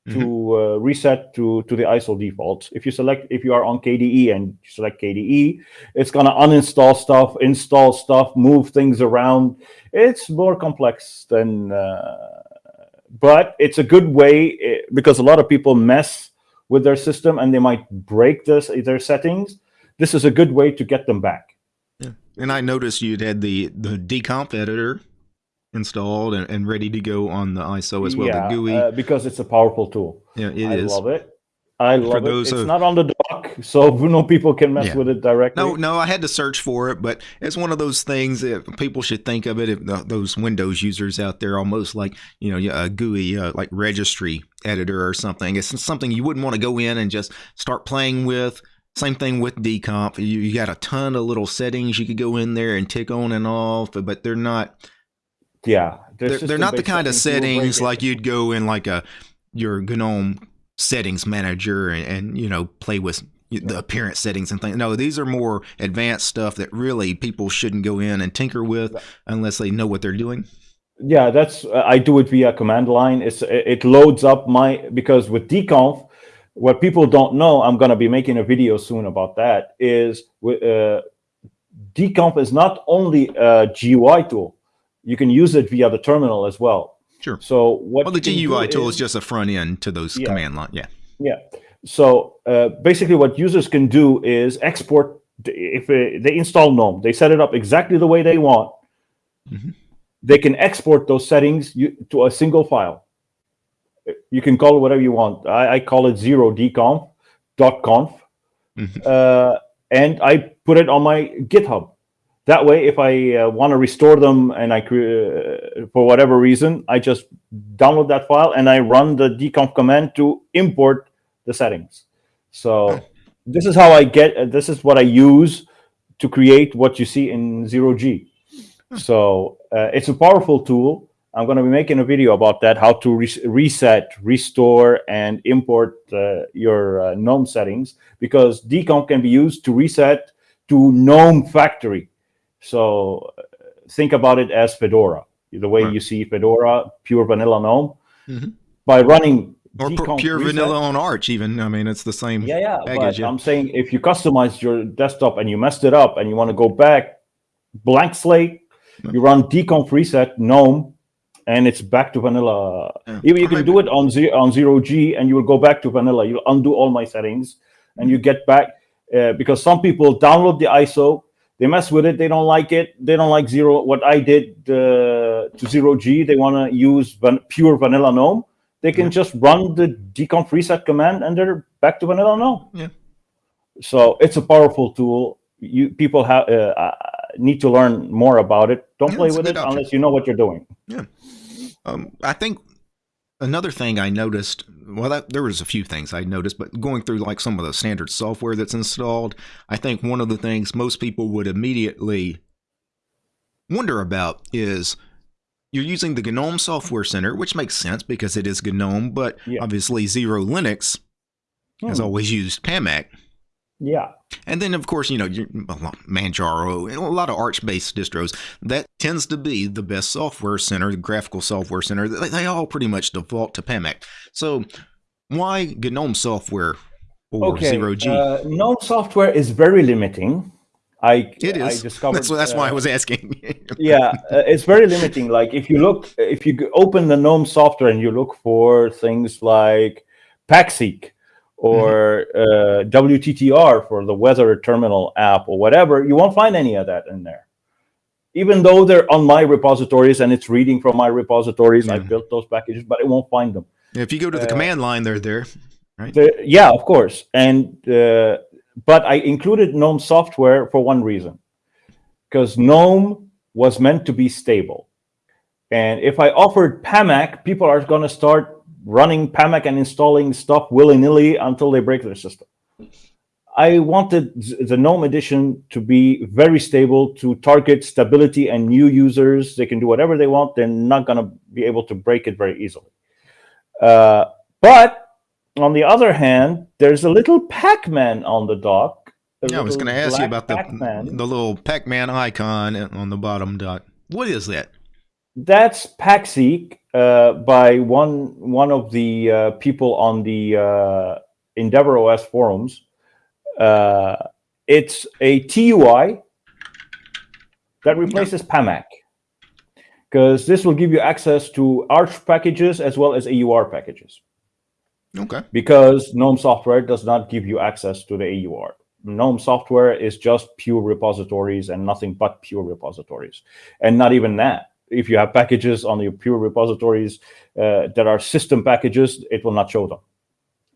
to uh, reset to to the ISO defaults. If you select if you are on KDE and you select KDE, it's gonna uninstall stuff, install stuff, move things around. It's more complex than, uh, but it's a good way eh, because a lot of people mess with their system and they might break this their settings. This is a good way to get them back. Yeah. And I noticed you'd had the the dconf editor installed and, and ready to go on the ISO as well. yeah, the GUI. uh, because it's a powerful tool. yeah, it I is. love it. I love those it. It's who- not on the dock, so no people can mess Yeah. with it directly. No, no, I had to search for it, but it's one of those things that people should think of it. If th- those Windows users out there, almost like you know a GUI, uh, like registry editor or something. It's something you wouldn't want to go in and just start playing with. Same thing with dconf. You, you got a ton of little settings you could go in there and tick on and off, but they're not Yeah, they're, they're not the kind of settings like you'd go in like a your GNOME settings manager and, and you know play with the appearance settings and things. No, these are more advanced stuff that really people shouldn't go in and tinker with unless they know what they're doing. Yeah, that's uh, I do it via command line. It's it loads up my because with dconf, what people don't know, I'm gonna be making a video soon about that. Is with uh, dconf is not only a GUI tool, you can use it via the terminal as well. Sure. So what Well, the GUI tool is just a front end to those Yeah. command line. Yeah. Yeah. So uh, basically, what users can do is export. If they install GNOME, they set it up exactly the way they want. Mhm. They can export those settings to a single file. You can call it whatever you want. I, I call it zero dconf dot conf, Mhm. uh, and I put it on my GitHub. That way, if I uh, want to restore them and I uh, for whatever reason, I just download that file and I run the dconf command to import the settings. So this is how I get. Uh, this is what I use to create what you see in zero G. So uh, it's a powerful tool. I'm going to be making a video about that, how to re reset, restore, and import uh, your uh, GNOME settings, because dconf can be used to reset to GNOME factory. So think about it as Fedora, the way right. you see Fedora, pure vanilla GNOME. Mm -hmm. By running or pure reset, vanilla on Arch, even. I mean, it's the same. Yeah, yeah. Package, yeah. I'm saying if you customize your desktop and you messed it up and you want to go back, blank slate, you run dconf reset GNOME, and it's back to vanilla. Yeah. Even you can do it on zero on zero G, and you will go back to vanilla. You undo all my settings, and you get back uh, because some people download the ISO, they mess with it, they don't like it, they don't like zero. What I did uh, to zero G, they want to use van pure vanilla GNOME. They can yeah. just run the dconf reset command, and they're back to vanilla GNOME. Yeah. So it's a powerful tool. You people have. Uh, need to learn more about it. Don't yeah, play with it option. unless you know what you're doing. Yeah. Um, I think another thing I noticed, well, that, there was a few things I noticed, but going through like some of the standard software that's installed, I think one of the things most people would immediately wonder about is you're using the GNOME Software Center, which makes sense because it is GNOME, but yeah. obviously Xero Linux hmm. has always used PAMAC. Yeah. And then, of course, you know, Manjaro, a lot of Arch-based distros, that tends to be the best software center, the graphical software center. They, they all pretty much default to PAMAC. So why GNOME software or okay. Zero G? Uh, GNOME software is very limiting. I, it is. I discovered, that's, that's uh, why I uh, was asking. yeah, uh, it's very limiting. Like if you look, if you open the GNOME software and you look for things like PacSeek, or uh, WTTR for the weather terminal app or whatever, you won't find any of that in there. Even though they're on my repositories and it's reading from my repositories, I built those packages, but it won't find them. If you go to the uh, command line, they're there, right? yeah, of course. And uh, but I included GNOME software for one reason, because GNOME was meant to be stable. And if I offered PAMAC, people are going to start running PAMAC and installing stuff willy-nilly until they break their system. I wanted the GNOME edition to be very stable to target stability and new users. They can do whatever they want. They're not going to be able to break it very easily. Uh, but on the other hand, there's a little Pac-Man on the dock. Yeah, I was going to ask you about the, the little Pac-Man icon on the bottom dock. What is that? That's PacSeek uh, by one one of the uh, people on the uh, EndeavourOS forums. Uh, it's a TUI that replaces PAMAC because this will give you access to Arch packages as well as AUR packages. Okay. Because GNOME software does not give you access to the AUR. GNOME software is just pure repositories and nothing but pure repositories. And not even that if you have packages on your pure repositories uh, that are system packages, it will not show them.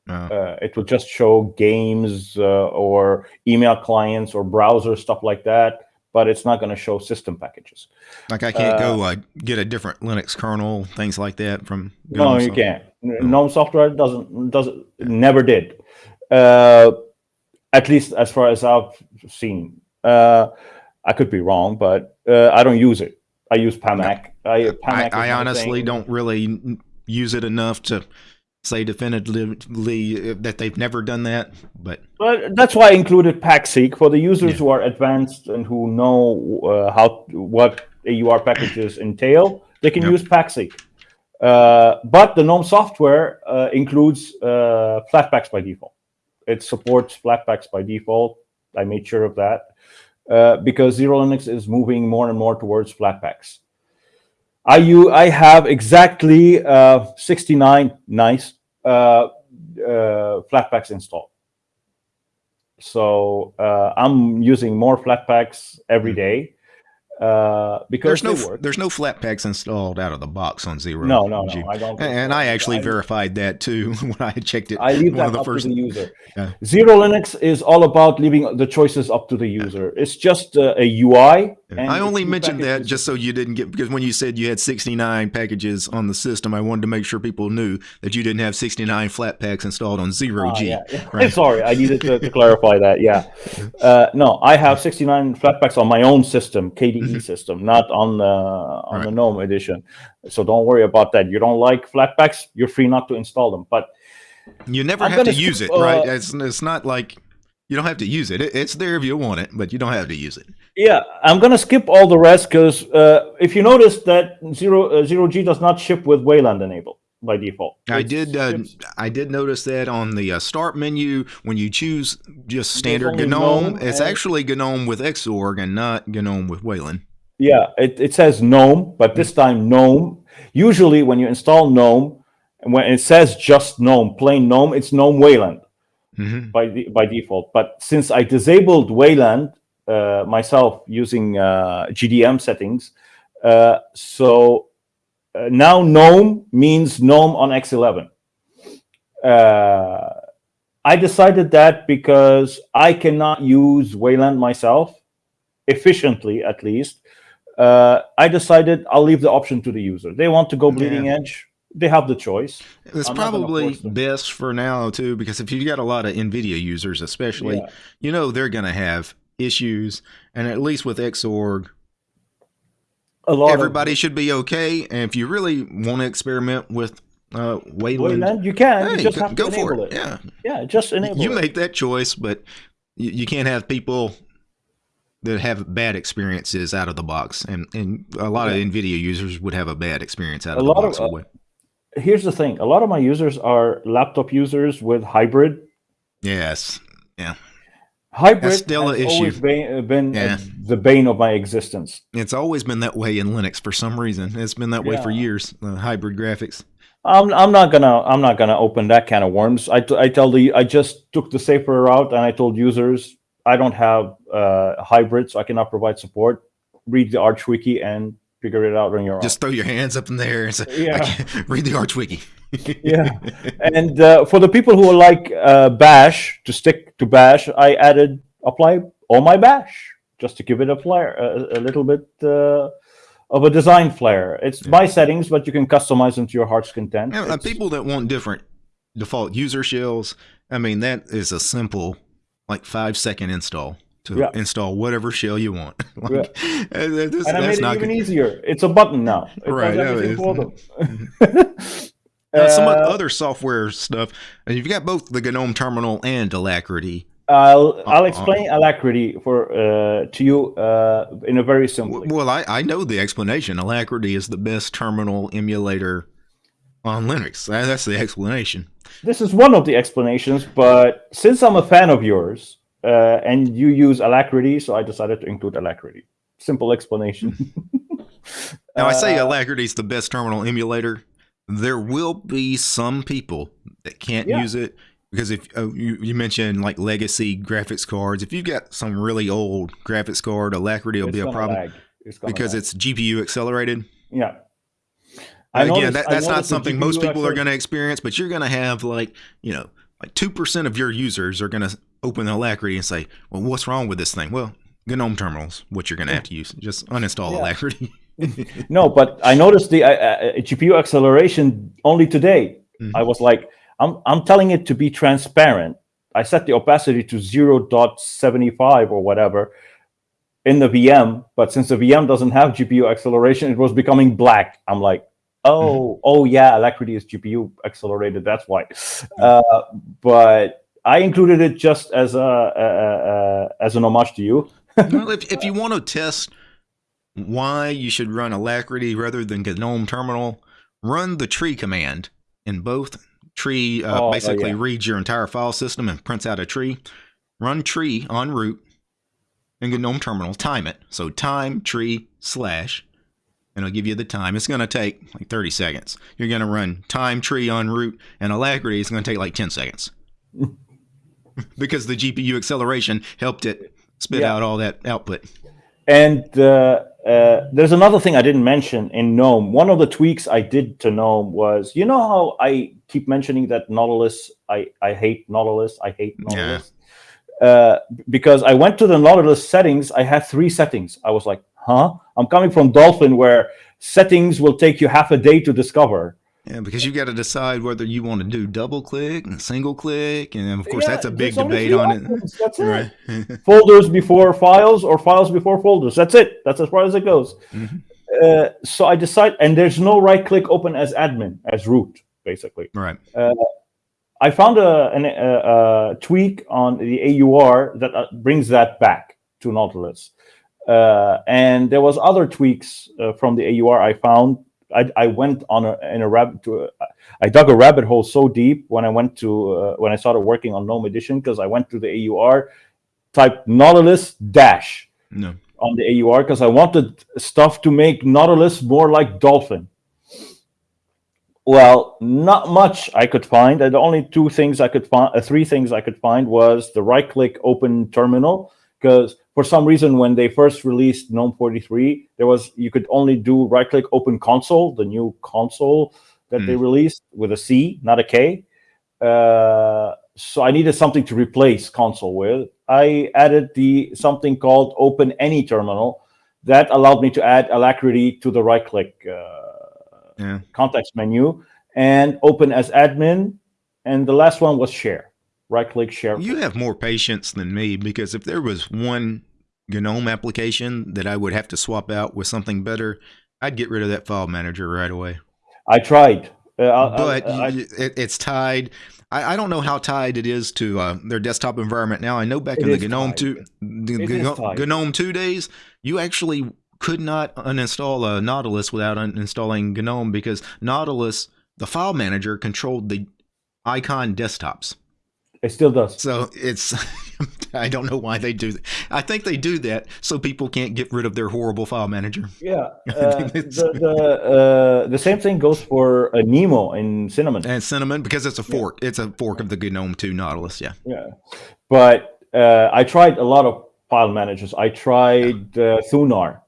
Uh, it will just show games uh, or email clients or browser stuff like that, but it's not going to show system packages. Like I can't go uh, uh, get a different Linux kernel, things like that from. no, you can't. No. GNOME software doesn't doesn't never did, uh, at least as far as I've seen. I could be wrong, but I don't use it. I use PAMAC. I, PAMAC I, I honestly don't really use it enough to say definitively that they've never done that. But well, that's why I included PacSeek for the users yeah. who are advanced and who know uh, how what AUR packages entail. They can yep. use PacSeek. Uh, but the GNOME software uh, includes uh, Flatpaks by default. It supports Flatpaks by default. I made sure of that. Uh, because Xero Linux is moving more and more towards Flatpaks. I, you, I have exactly uh, 69 nice uh, uh, Flatpaks installed. So uh, I'm using more Flatpaks every hmm. day uh, because there's no there's no Flatpaks installed out of the box on zero. No, no, no. I don't. And I actually I, verified that too when I checked it. I leave that up first, to the user. Xero Linux is all about leaving the choices up to the user. Yeah. It's just uh, a UI And I only you mentioned that just so you didn't get because when you said you had 69 packages on the system, I wanted to make sure people knew that you didn't have 69 Flatpaks installed on zero Ah, G. yeah, yeah. Right. Sorry, I needed to, to clarify that. Yeah, uh, no, I have 69 Flatpaks on my own system, KDE system, not on uh, on the GNOME edition. So don't worry about that. You don't like Flatpaks, you're free not to install them. But You never I'm have to gonna use it, skip, right? uh, It's, it's not like you don't have to use it. it. It's there if you want it, but you don't have to use it. yeah, I'm gonna skip all the rest because uh, if you notice that zero uh, zero G does not ship with Wayland enabled by default. I did. Uh, I did notice that on the uh, start menu when you choose just standard GNOME, GNOME it's actually GNOME with Xorg and not GNOME with Wayland. Yeah, it, it says GNOME, but this time GNOME. Usually, when you install GNOME, and when it says just GNOME, plain GNOME, it's GNOME Wayland hmm by de- by default. But since I disabled Wayland uh, myself using uh, GDM settings, uh, so uh, now GNOME means GNOME on X11. Uh, I decided that because I cannot use Wayland myself efficiently, at least. Uh, I decided I'll leave the option to the user. They want to go bleeding Yeah. edge. They have the choice. It's I'm probably best for now too, because if you've got a lot of NVIDIA users, especially, Yeah. you know they're going to have issues, and at least with Xorg, A lot everybody should be okay. And if you really want to experiment with uh, Wayland, Wayland, you can. hey, you just go, have to go for it. it. Yeah, Yeah, just enable you it. make that choice, but you, you can't have people that have bad experiences out of the box, and and a lot Yeah. of NVIDIA users would have a bad experience out A of the lot of, box. uh, Here's the thing: a lot of my users are laptop users with hybrid. yes, Yeah. Hybrid That's still has an always issue. been, been uh, Yeah. the bane of my existence. it's always been that way in Linux for some reason. It's been that way for years. The hybrid graphics. I'm, I'm not gonna I'm not gonna open that can of worms. I, t- I tell the I just took the safer route and I told users I don't have uh, hybrid, so I cannot provide support. Read the Arch wiki and figure it out on your Just throw your hands up in the air and say, Yeah. I can't- read the Arch Wiki. Yeah. And uh, for the people who are like uh, Bash to stick to Bash, I added apply all my Bash just to give it a flair, a, a little bit uh, of a design flair. It's my settings, but you can customize them to your heart's content. Yeah, people that want different default user shells, I mean, that is a simple, like five second install to Yeah. install whatever shell you want. like, uh, this- and I made that's it not even good. easier. It's a button now. It Right, does yeah, it's- for them. Now, some Uh, other software stuff, and you've got both the GNOME terminal and Alacritty. I'll I'll uh, explain Alacritty for uh, to you uh, in a very simple. Well, I, I know the explanation. Alacritty is the best terminal emulator on Linux. That's the explanation. This is one of the explanations, but since I'm a fan of yours uh, and you use Alacritty, so I decided to include Alacritty. Simple explanation. Now, I say Uh, Alacritty is the best terminal emulator. There will be some people that can't Yeah. use it because if uh, you, you mentioned like legacy graphics cards, if you've got some really old graphics card, Alacritty will It's be a problem. It's because lag. it's GPU accelerated. yeah. I Again, noticed- that, that's not something most GPU people are going to experience, but you're going to have like, you know, like 2% of your users are going to open Alacritty and say, well, what's wrong with this thing? Well, GNOME terminals, what you're going to have to use. Just uninstall Yeah. Alacritty. No, but I noticed the uh, uh, GPU acceleration only today. Mhm. I was like, I'm, I'm telling it to be transparent. I set the opacity to 0.75 or whatever in the VM, but since the VM doesn't have GPU acceleration, it was becoming black. I'm like, oh, oh yeah, Alacritty is GPU accelerated. That's why. Uh, but I included it just as a, a, a, as an homage to you. well, if, if you want to test why you should run Alacritty rather than GNOME terminal, run the tree command in both. Tree uh, Oh, oh, basically yeah. reads your entire file system and prints out a tree. Run tree on root in GNOME terminal. Time it. So time tree slash, and it'll give you the time. It's going to take like 30 seconds. You're going to run time tree on root, and Alacritty is going to take like 10 seconds because the GPU acceleration helped it spit Yeah. out all that output. And uh, uh, there's another thing I didn't mention in GNOME. One of the tweaks I did to GNOME was, you know how I keep mentioning that Nautilus, I, I hate Nautilus, I hate Nautilus. Uh, because I went to the Nautilus settings, I had three settings. I was like, huh? I'm coming from Dolphin, where settings will take you half a day to discover. Yeah, because you got to decide whether you want to do double click and single click, and of course yeah, that's a big debate on it. That's right. it. folders before files or files before folders. That's it. That's as far as it goes. Mm-hmm. Uh, so I decide, and there's no right click open as admin as root, basically. Right. Uh, I found a, an, a, a, tweak on the AUR that uh, brings that back to Nautilus. Uh, and there was other tweaks uh, from the AUR I found. I, I went on a, in a rabbit to a, I dug a rabbit hole so deep when I went to uh, when I started working on GNOME Edition because I went to the AUR, typed Nautilus dash no. on the AUR because I wanted stuff to make Nautilus more like Dolphin. Well, not much I could find. And the only two things I could find, uh, three things I could find was the right-click open terminal because for some reason when they first released GNOME 43, there was you could only do right-click open console, the new console that mm. they hmm. released with a C, not a K. Uh, so I needed something to replace console with. I added the something called Open Any Terminal that allowed me to add alacritty to the right-click. Uh, yeah. context menu, and open as admin. And the last one was share. Right click share. You have more patience than me because if there was one GNOME application that I would have to swap out with something better, I'd get rid of that file manager right away. I tried. Uh, but I, I, it, it's tied. I, I, don't know how tied it is to uh, their desktop environment now. I know back in the GNOME tied. two, the GNOME two days, you actually could not uninstall a Nautilus without uninstalling GNOME because Nautilus, the file manager, controlled the icon desktops. It still does. So it's, I don't know why they do that. I think they do that so people can't get rid of their horrible file manager. Yeah. Uh, the the, uh, the same thing goes for a Nemo in Cinnamon. And Cinnamon, because it's a fork. Yeah. It's a fork of the GNOME 2 Nautilus. Yeah. Yeah. But uh, I tried a lot of file managers. I tried uh, Thunar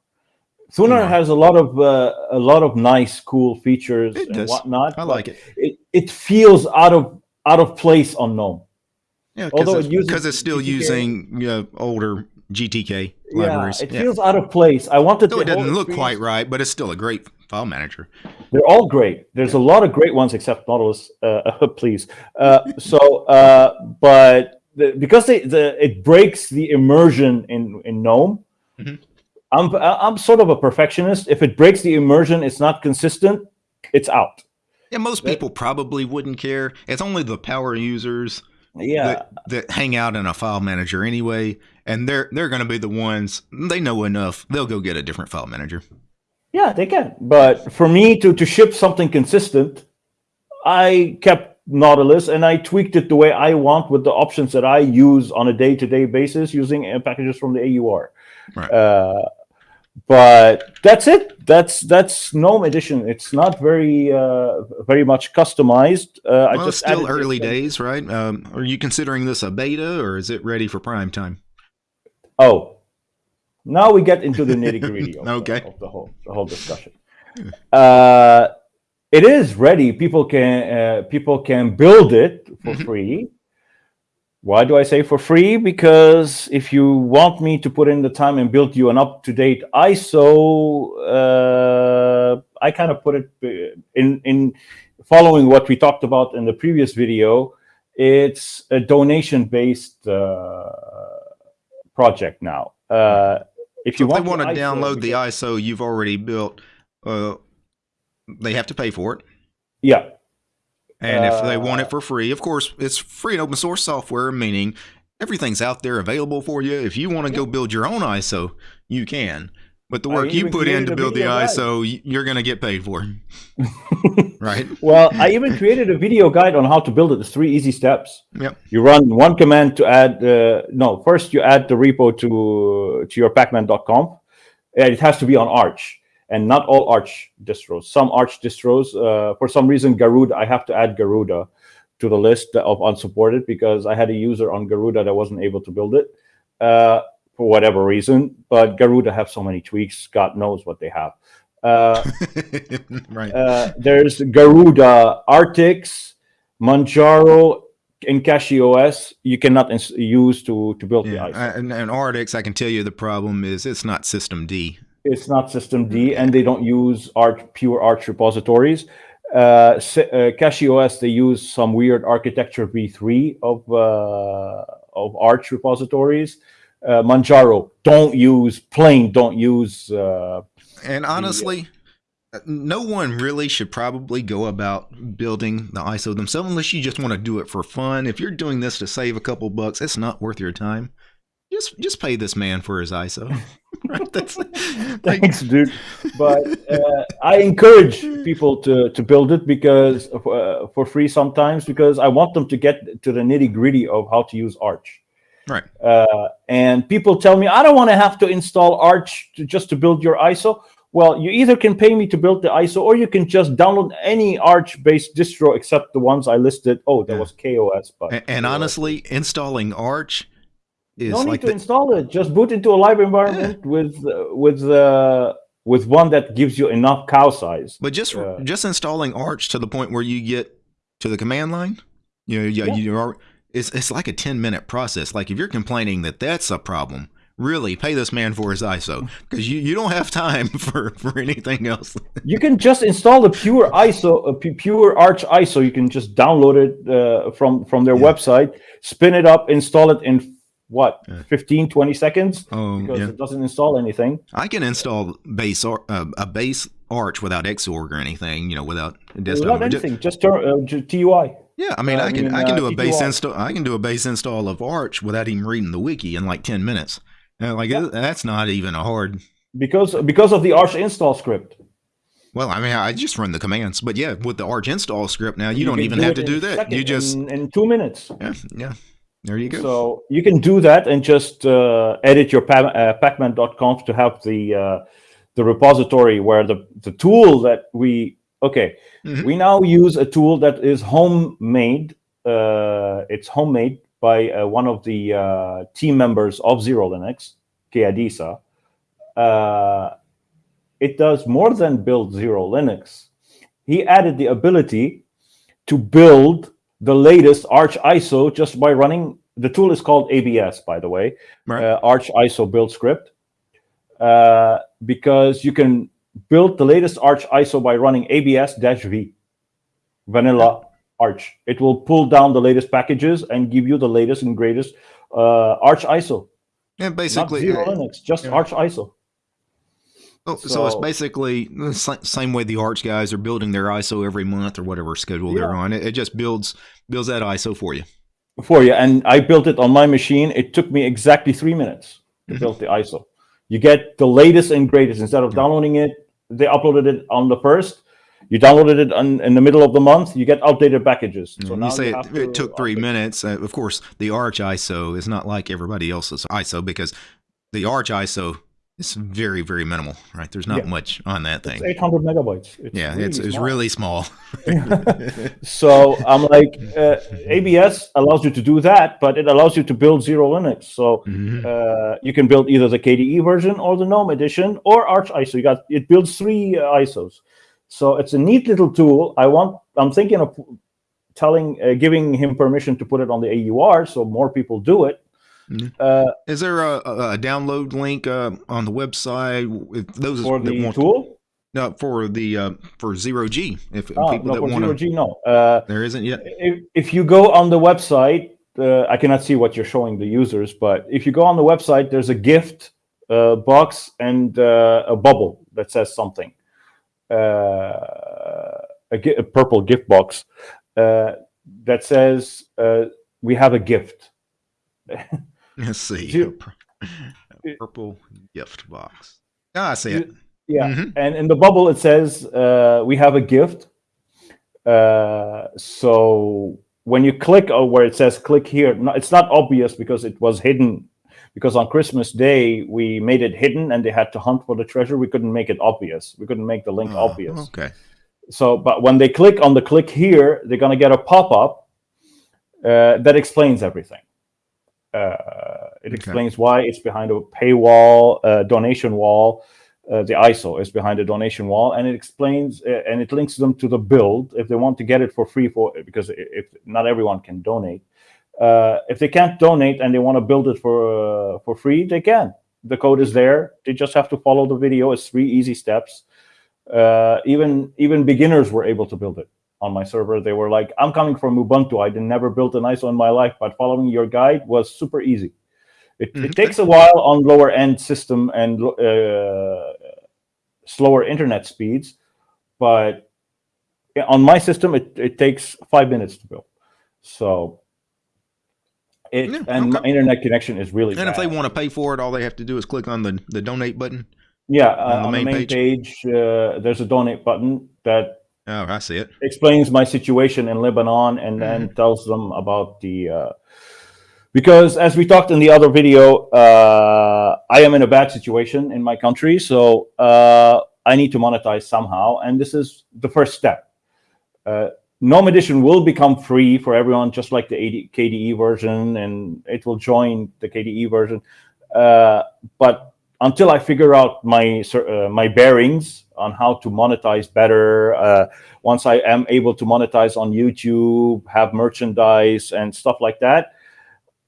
Thunar has a lot of uh, a lot of nice, cool features and whatnot. I like it. it. It feels out of out of place on GNOME. Yeah, although it uses because it's still GTK. using you know, older GTK libraries. Yeah, it yeah. feels out of place. I wanted. to. it doesn't look quite right, but it's still a great file manager. They're all great. There's a lot of great ones, except Nautilus. Uh, please. Uh, so, uh, but the, because they, the it breaks the immersion in in GNOME. Mm -hmm I'm I'm sort of a perfectionist. If it breaks the immersion, it's not consistent, it's out. Yeah, most people probably wouldn't care. It's only the power users yeah. that, that hang out in a file manager anyway, and they're they're going to be the ones they know enough. They'll go get a different file manager. Yeah, they can. But for me to to ship something consistent, I kept Nautilus and I tweaked it the way I want with the options that I use on a day-to-day basis using packages from the AUR. Right. Uh, but that's it. That's that's GNOME edition. It's not very uh, very much customized. Uh, well, I just still early days, right? Um, are you considering this a beta or is it ready for prime time? Oh, now we get into the nitty gritty of, okay. the, of the whole the whole discussion. Uh, it is ready. People can uh, people can build it for mm-hmm. free. Why do I say for free? Because if you want me to put in the time and build you an up-to-date ISO, uh, I kind of put it uh, in, in following what we talked about in the previous video. It's a donation-based uh, project now. Uh, if you so want, they want to download the ISO you've already built, uh, they have to pay for it. Yeah, and if they want it uh, for free, of course, it's free and open source software, meaning everything's out there available for you. If you want to go build your own ISO, you can. But the work you put in to build the ISO, you're going to get paid for. right? Well, I even created a video guide on how to build it. It's three easy steps. Yep. You run one command to add, uh, no, first you add the repo to, to your pacman.conf. And it has to be on Arch and not all Arch distros. Some Arch distros, uh, for some reason, Garuda, I have to add Garuda to the list of unsupported because I had a user on Garuda that wasn't able to build it uh, for whatever reason. But Garuda have so many tweaks, God knows what they have. Uh, right. Uh, there's Garuda, Artix, Manjaro, in CachyOS, you cannot use to to build yeah, the ISO. And, and Artix, I can tell you the problem is it's not systemd. It's not systemd, and they don't use Arch pure Arch repositories. Uh, uh, CachyOS they use some weird architecture v3 of uh, of Arch repositories. Uh, Manjaro don't use plain don't use. Uh, And honestly, uh, no one really should probably go about building the ISO themselves unless you just want to do it for fun. If you're doing this to save a couple bucks, it's not worth your time. Just just pay this man for his ISO. right? Thanks, dude. But uh, I encourage people to to build it because uh, for free sometimes because I want them to get to the nitty gritty of how to use Arch. right. Uh, and people tell me I don't want to have to install Arch to, just to build your ISO. Well, you either can pay me to build the ISO, or you can just download any Arch-based distro except the ones I listed. Oh, there Yeah. was KOS, but And, and honestly, installing Arch is no need like to the, install it. Just boot into a live environment with uh, with uh, with one that gives you enough cow size. But just Yeah. just installing Arch to the point where you get to the command line, you know, you, Yeah. you are it's it's like a ten minute process. Like if you're complaining that that's a problem, really pay this man for his ISO because you, you don't have time for for anything else. You can just install the pure ISO, a pure Arch ISO. You can just download it uh, from from their Yeah. website, spin it up, install it in what Yeah. 15, 20 seconds Um, because yeah. it doesn't install anything. I can install base Ar- uh, a base Arch without Xorg or anything, you know, without desktop. Not anything, just turn uh, TUI. Yeah, I mean, Uh, I I can mean, I can uh, do a base install. I can do a base install of Arch without even reading the wiki in like ten minutes. Uh, like Yeah. that's not even a hard. because because of the Arch install script. Well, I mean, I just run the commands, but yeah, with the Arch install script now, you, don't even do have to do that. second, You just in, in two minutes. yeah, yeah. There you go. So you can do that and just uh, edit your uh, pacman.conf to have the uh, the repository where the the tool that we okay Mhm. we now use a tool that is homemade. Uh, it's homemade by uh, one of the uh, team members of Xero Linux, Keadisa. Uh, it does more than build Xero Linux. He added the ability to build the latest Arch ISO just by running. The tool is called ABS, by the way, Right. uh, Arch ISO build script, uh, because you can build the latest Arch ISO by running ABS-V, vanilla Arch. It will pull down the latest packages and give you the latest and greatest uh, Arch ISO. Not basically. Zero uh, Linux, just yeah. Arch ISO. Oh, so, it's basically the same way the Arch guys are building their ISO every month or whatever schedule they're on. It, it just builds builds that ISO for you. for you. And I built it on my machine. It took me exactly three minutes to Mhm. build the ISO. You get the latest and greatest. Instead of downloading it, they uploaded it on the first. You downloaded it on, in the middle of the month. You get outdated packages. So When now you say have it, it took three update- minutes. Uh, of course, the Arch ISO is not like everybody else's ISO because the Arch ISO is very, very minimal, right? There's not Yeah. much on that thing. It's 800 megabytes. It's yeah, really it's, it's really small. So I'm like, uh, ABS allows you to do that, but it allows you to build Xero Linux. So Mhm. uh, you can build either the KDE version or the GNOME edition or Arch ISO. You got it builds three uh, ISOs. So it's a neat little tool. I want. I'm thinking of telling, uh, giving him permission to put it on the AUR, so more people do it. Mhm. Uh, Is there a, a download link uh, on the website? If those for that the want tool, no for the uh, for zero G. If Ah, people no, that want zero G, no. Uh, there isn't yet. if, if you go on the website, uh, I cannot see what you're showing the users, but if you go on the website, there's a gift uh, box and uh, a bubble that says something. Uh, a, a purple gift box uh, that says, uh, We have a gift. Let's see. You- purple gift box. Ah, I see it. Yeah. Mhm. And in the bubble, it says, uh, We have a gift. Uh, so when you click uh, where it says click here, no, it's not obvious because it was hidden. Because on Christmas Day, we made it hidden and they had to hunt for the treasure. We couldn't make it obvious. We couldn't make the link Oh, obvious. Okay. So, but when they click on the click here, they're going to get a pop up uh, that explains everything. Uh, it Okay. explains why it's behind a paywall, uh, donation wall. Uh, the ISO is behind a donation wall, and it explains uh, and it links them to the build if they want to get it for free for because if not everyone can donate. Uh, if they can't donate and they want to build it for uh, for free, they can. The code is there. They just have to follow the video. It's three easy steps. Uh, even even beginners were able to build it on my server. They were like, "I'm coming from Ubuntu. I did never built an ISO in my life, but following your guide was super easy." It, Mhm. it takes a while on lower end system and uh, slower internet speeds, but on my system, it, it takes five minutes to build. So, it Yeah, and my okay. internet connection is really And if they want to pay for it, all they have to do is click on the, the donate button. yeah, on uh, the on the main main page, uh, there's a donate button that Oh, I see it. explains my situation in Lebanon and then Mm-hmm. tells them about the uh, because as we talked in the other video, uh, I am in a bad situation in my country, so uh, I need to monetize somehow, and this is the first step. Uh, Gnome Edition will become free for everyone, just like the 80 KDE version, and it will join the KDE version. Uh, but until I figure out my uh, my bearings on how to monetize better, uh, once I am able to monetize on YouTube, have merchandise and stuff like that,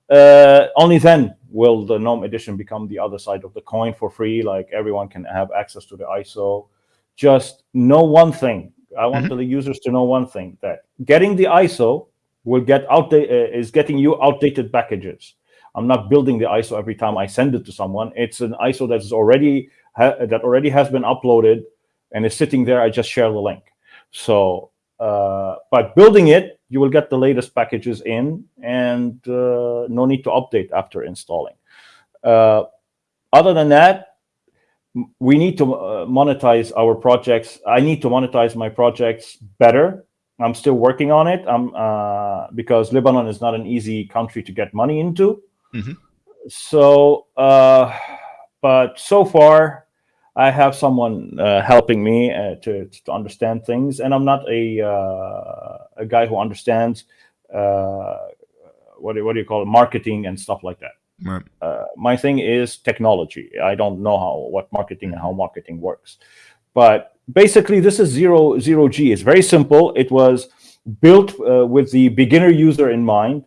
uh, only then will the GNOME edition become the other side of the coin for free. Like everyone can have access to the ISO. Just know one thing. I want the users to know one thing: that getting the ISO will get outdated uh, is getting you outdated packages. I'm not building the ISO every time I send it to someone. It's an ISO that is already ha- that already has been uploaded and is sitting there. I just share the link. So, uh, but building it, you will get the latest packages in, and uh, no need to update after installing. Uh, other than that, we need to uh, monetize our projects. I need to monetize my projects better. I'm still working on it. I'm uh, because Lebanon is not an easy country to get money into. Mhm. So, uh, but so far, I have someone uh, helping me uh, to to understand things, and I'm not a uh, a guy who understands uh, what do, what do you call it, marketing and stuff like that. Right. Uh, my thing is technology. I don't know how what marketing and how marketing works, but basically, this is zero zero G. It's very simple. It was built uh, with the beginner user in mind,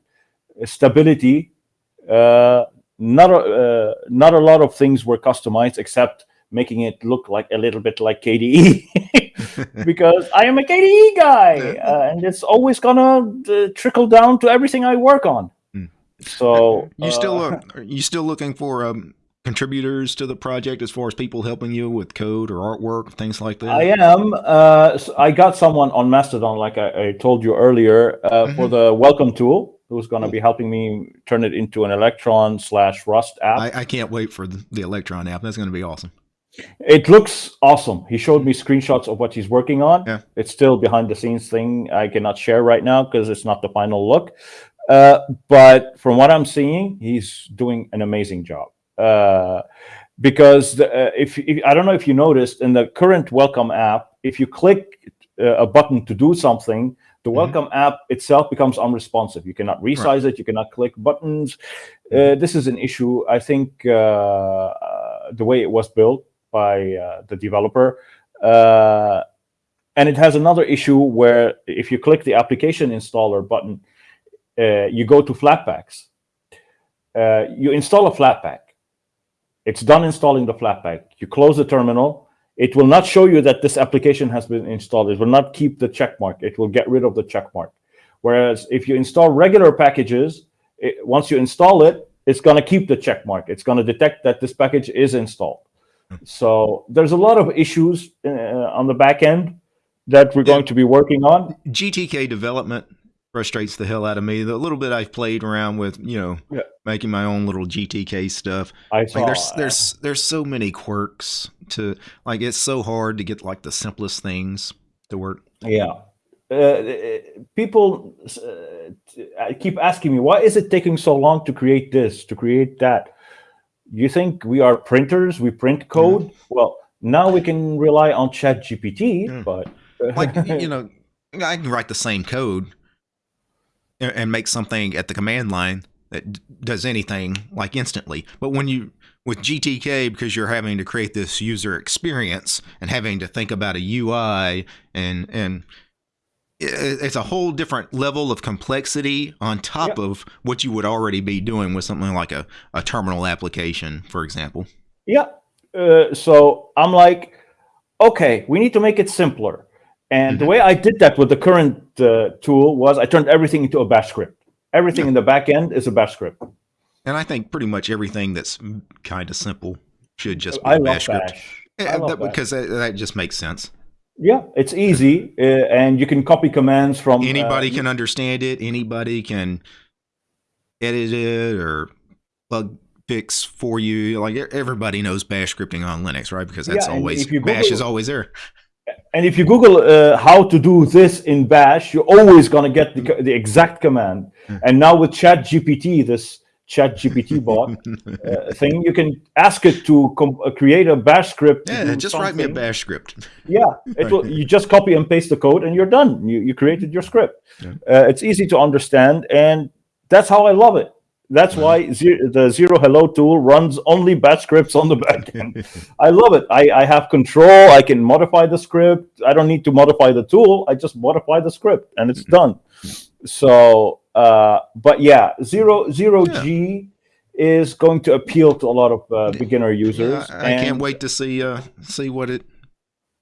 stability. Uh, not a, uh, not a lot of things were customized except making it look like a little bit like KDE because I am a KDE guy uh, and it's always gonna uh, trickle down to everything I work on. Hmm. So You still are you still looking for um, contributors to the project as far as people helping you with code or artwork, things like that? I am. Uh, I got someone on Mastodon, like I, I told you earlier, uh, for Mhm. the welcome tool, who's going to be helping me turn it into an Electron slash Rust app. I, I can't wait for the, the Electron app. That's going to be awesome. It looks awesome. He showed me screenshots of what he's working on. Yeah. It's still behind the scenes thing. I cannot share right now because it's not the final look. Uh, but from what I'm seeing, he's doing an amazing job. Uh, because the, uh, if, if I don't know if you noticed in the current welcome app, if you click uh, a button to do something, the Mhm. welcome app itself becomes unresponsive. You cannot resize it. You cannot click buttons. Uh, this is an issue. I think uh, uh, the way it was built by uh, the developer. Uh, and it has another issue where if you click the application installer button, uh, you go to Flatpaks. Uh, you install a Flatpak. It's done installing the Flatpak. You close the terminal. It will not show you that this application has been installed. It will not keep the check mark. It will get rid of the check mark. Whereas if you install regular packages, it, once you install it, it's going to keep the check mark. It's going to detect that this package is installed. So there's a lot of issues uh, on the back end that we're Yeah. going to be working on. GTK development frustrates the hell out of me. The little bit I've played around with, you know, Yeah. making my own little GTK stuff. I saw. Like there's there's there's so many quirks to like it's so hard to get like the simplest things to work. Yeah. Uh, people uh, keep asking me, why is it taking so long to create this, to create that? You think we are printers? We print code? Well, now we can rely on Chat GPT, Yeah. but Like you know, I can write the same code and, and make something at the command line that d- does anything like instantly. But when you with GTK, because you're having to create this user experience and having to think about a UI and and it's a whole different level of complexity on top of what you would already be doing with something like a, a terminal application, for example. Yeah. Uh, so I'm like, okay, we need to make it simpler. And the Mhm. way I did that with the current uh, tool was I turned everything into a bash script. Everything Yeah. in the back end is a bash script. And I think pretty much everything that's kind of simple should just be I a bash script. bash. Yeah, I love that- bash. because that, that just makes sense. Yeah, it's easy, uh, and you can copy commands from uh, Anybody can understand it. Anybody can edit it or bug fix for you. Like everybody knows bash scripting on Linux, right? Because that's Yeah, always if you bash is always there. And if you Google uh, how to do this in Bash, you're always going to get the, the exact command. And now with ChatGPT, this ChatGPT bot uh, thing, you can ask it to uh, create a Bash script. Yeah, do just write me a bash script. Yeah, it will, you just copy and paste the code and you're done. You, you created your script. Yeah. Uh, it's easy to understand, and that's how I love it. That's why ze- the Zero Hello tool runs only batch scripts on the back end. I love it. I, I have control. I can modify the script. I don't need to modify the tool. I just modify the script and it's done. So, uh, but yeah, zero zero Yeah. G is going to appeal to a lot of uh, beginner users. Yeah, I, I can't wait to see uh see what it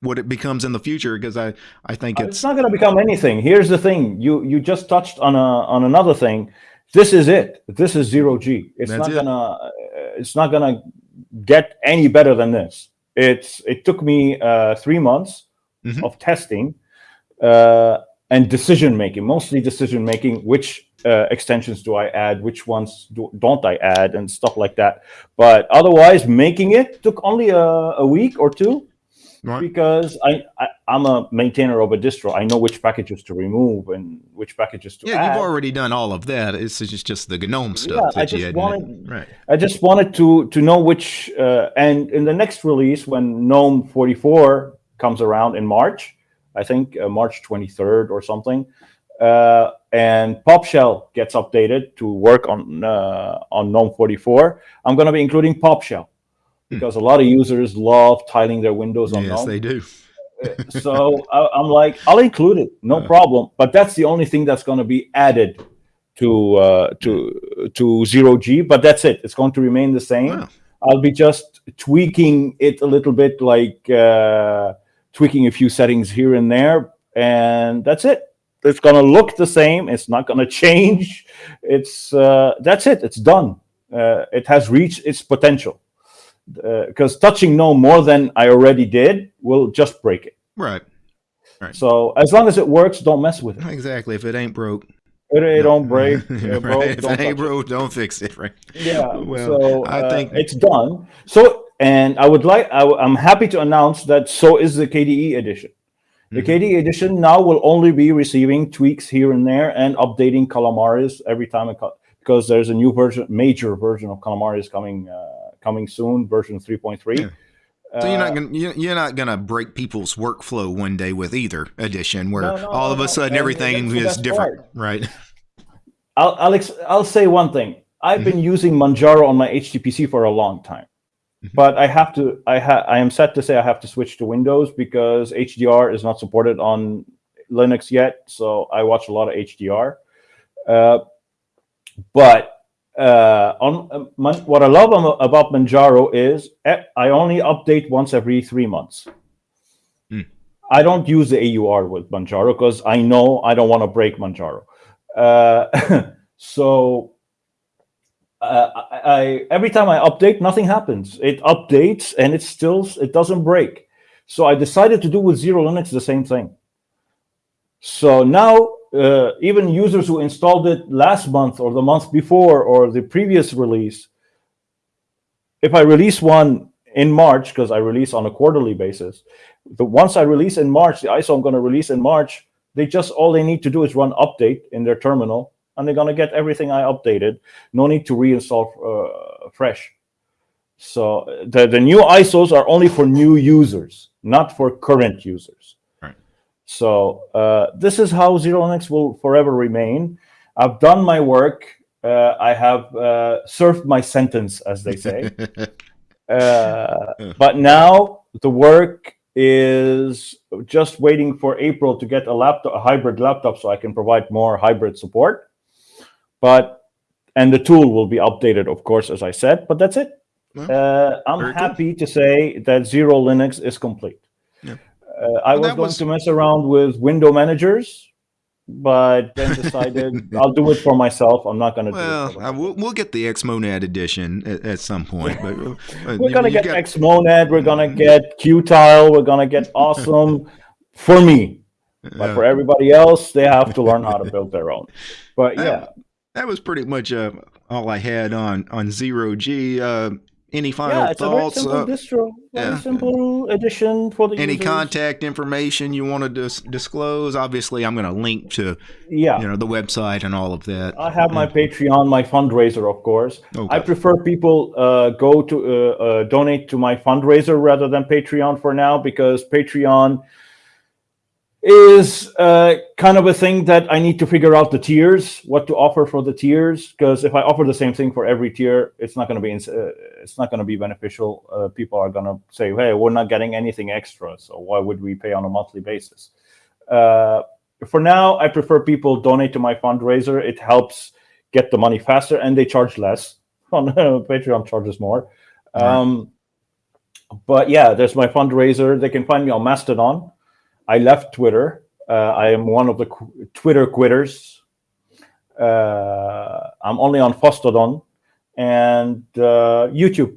what it becomes in the future because I I think Uh, it's It's not going to become anything. Here's the thing: you you just touched on a on another thing. This is it. This is zero G. It's That's not it. gonna. It's not gonna get any better than this. It's. It took me uh, three months Mhm. of testing uh, and decision making, mostly decision making. Which uh, extensions do I add? Which ones do, don't I add? And stuff like that. But otherwise, making it took only a, a week or two right. because I, I I'm a maintainer of a distro. I know which packages to remove and which packages to Yeah, add. you've already done all of that. It's just just the GNOME stuff Yeah, that I just wanted- right. I just wanted to to know which uh, and in the next release when GNOME 44 comes around in March, I think uh, March 23rd or something, uh, and PopShell gets updated to work on uh, on GNOME 44. I'm going to be including PopShell because a lot of users love tiling their windows on. Yes, they do. so I, I'm like, I'll include it, no Uh. problem. But that's the only thing that's going to be added to uh, to to zero G. But that's it. It's going to remain the same. Wow. I'll be just tweaking it a little bit, like uh, tweaking a few settings here and there, and that's it. It's going to look the same. It's not going to change. It's uh, that's it. It's done. Uh, it has reached its potential. Because touching no more than I already did will just break it. Right. Right. So as long as it works, don't mess with it. Exactly. If it ain't broke, It, it don't break, uh, right. bro. If don't it ain't touch it. broke, don't fix it. Right. Yeah. Well, so I uh, think- it's done. So and I would like I, am happy to announce that so is the KDE edition. The Mhm. KDE edition now will only be receiving tweaks here and there and updating Calamares every time it because there's a new version, major version of Calamares coming uh, coming soon, version 3.3. Yeah. So you're Uh, not gonna you- you're not gonna break people's workflow one day with either edition, where No, no, all of a sudden everything is different, part. right? I'll I'll, I'll say one thing. I've been using Manjaro on my HTPC for a long time, Mhm. but I have to. I ha- I am set to say I have to switch to Windows because HDR is not supported on Linux yet. So I watch a lot of HDR. Uh, but uh, on uh, Man- what I love about Manjaro is eh, I only update once every three months. Hmm. I don't use the AUR with Manjaro because I know I don't want to break Manjaro. Uh, so uh, I, I every time I update, nothing happens. It updates and it still it doesn't break. So I decided to do with Xero Linux the same thing. So now uh, even users who installed it last month or the month before or the previous release, if I release one in March, because I release on a quarterly basis, the once I release in March, the ISO I'm going to release in March, they just all they need to do is run update in their terminal, and they're going to get everything I updated. No need to reinstall uh, fresh. So the the new ISOs are only for new users, not for current users. So uh, this is how Xero Linux will forever remain. I've done my work. Uh, I have uh, served my sentence, as they say. Uh, but now the work is just waiting for April to get a laptop, a hybrid laptop, so I can provide more hybrid support. But and the tool will be updated, of course, as I said. But that's it. Well, Uh, I'm happy to say that Xero Linux is complete. Yeah. Uh, I Well, was going was- to mess around with window managers, but then decided I'll do it for myself. I'm not going to do it. Well, uh, we'll, we'll get the Xmonad edition at, at some point. But uh, we're gonna get got- Xmonad. We're gonna get Qtile. We're gonna get awesome for me. But uh, for everybody else, they have to learn how to build their own. But that- yeah, that was pretty much uh, all I had on on zero G. Uh, any final yeah, it's a very simple Uh, distro, very yeah. simple addition for the any users. contact information you want to dis- disclose? Obviously, I'm going to link to Yeah, you know the website and all of that. I have my Patreon, my fundraiser, of course. Okay. I prefer people uh, go to uh, uh, donate to my fundraiser rather than Patreon for now because Patreon is uh, kind of a thing that I need to figure out the tiers, what to offer for the tiers. Because if I offer the same thing for every tier, it's not going to be uh, it's not going to be beneficial. Uh, people are going to say, "Hey, we're not getting anything extra, so why would we pay on a monthly basis?" Uh, for now, I prefer people donate to my fundraiser. It helps get the money faster, and they charge less. On Patreon charges more. Um, but yeah, there's my fundraiser. They can find me on Mastodon. I left Twitter. Uh, I am one of the qu- Twitter quitters. Uh, I'm only on Fosstodon and uh, YouTube,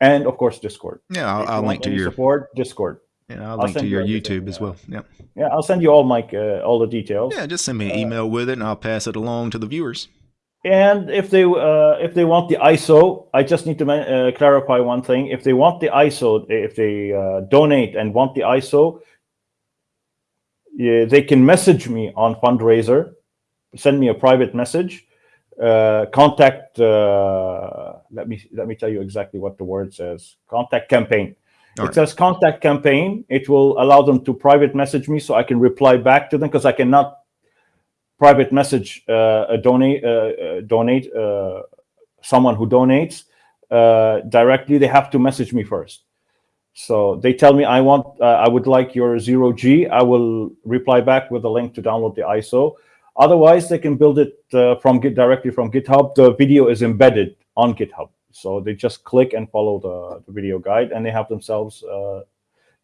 and of course Discord. yeah, I'll, I'll link to your support Discord. yeah, I'll I'll link to send you your YouTube as well. Yeah, Yeah, I'll send you all my uh, all the details. yeah. Just send me an email with it, and I'll pass it along to the viewers. And if they uh, if they want the ISO, I just need to uh, clarify one thing. If they want the ISO, if they uh, donate and want the ISO, yeah, they can message me on fundraiser, send me a private message, uh, contact. Uh, let me let me tell you exactly what the word says. Contact campaign. All it right. says contact campaign. It will allow them to private message me so I can reply back to them because I cannot private message uh, a donate uh, uh, donate uh, someone who donates uh, directly. They have to message me first. So they tell me I want uh, I would like your zero G. I will reply back with a link to download the ISO. Otherwise, they can build it uh, from Git directly from GitHub. The video is embedded on GitHub, so they just click and follow the, the video guide, and they have themselves uh,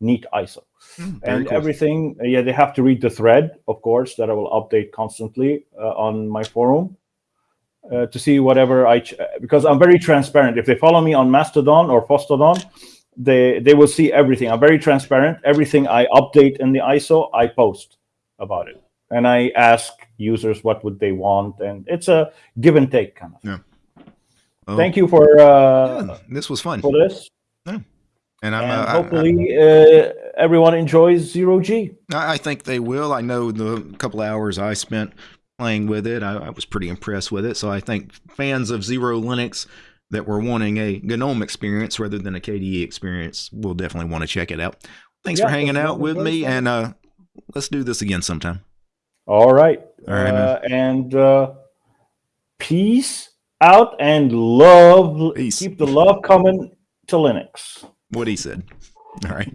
neat ISO Mm, and cool. everything. uh, Yeah, they have to read the thread, of course, that I will update constantly uh, on my forum uh, to see whatever I ch- because I'm very transparent. If they follow me on Mastodon or Fosstodon, they they will see everything. I'm very transparent. Everything I update in the ISO, I post about it, and I ask users what would they want, and it's a give and take kind of. Oh, Thank you for uh, yeah, this was fun, for this, and I'm and uh, I- I- hopefully uh, everyone enjoys zero G. I think they will. I know the couple hours I spent playing with it, I, I was pretty impressed with it. So I think fans of Xero Linux that were wanting a GNOME experience rather than a KDE experience will definitely want to check it out. Thanks Yeah, for hanging out with me, and uh, let's do this again sometime. All right. All right. Uh, and uh, peace out and love. Peace. Keep the love coming to Linux. What he said. All right.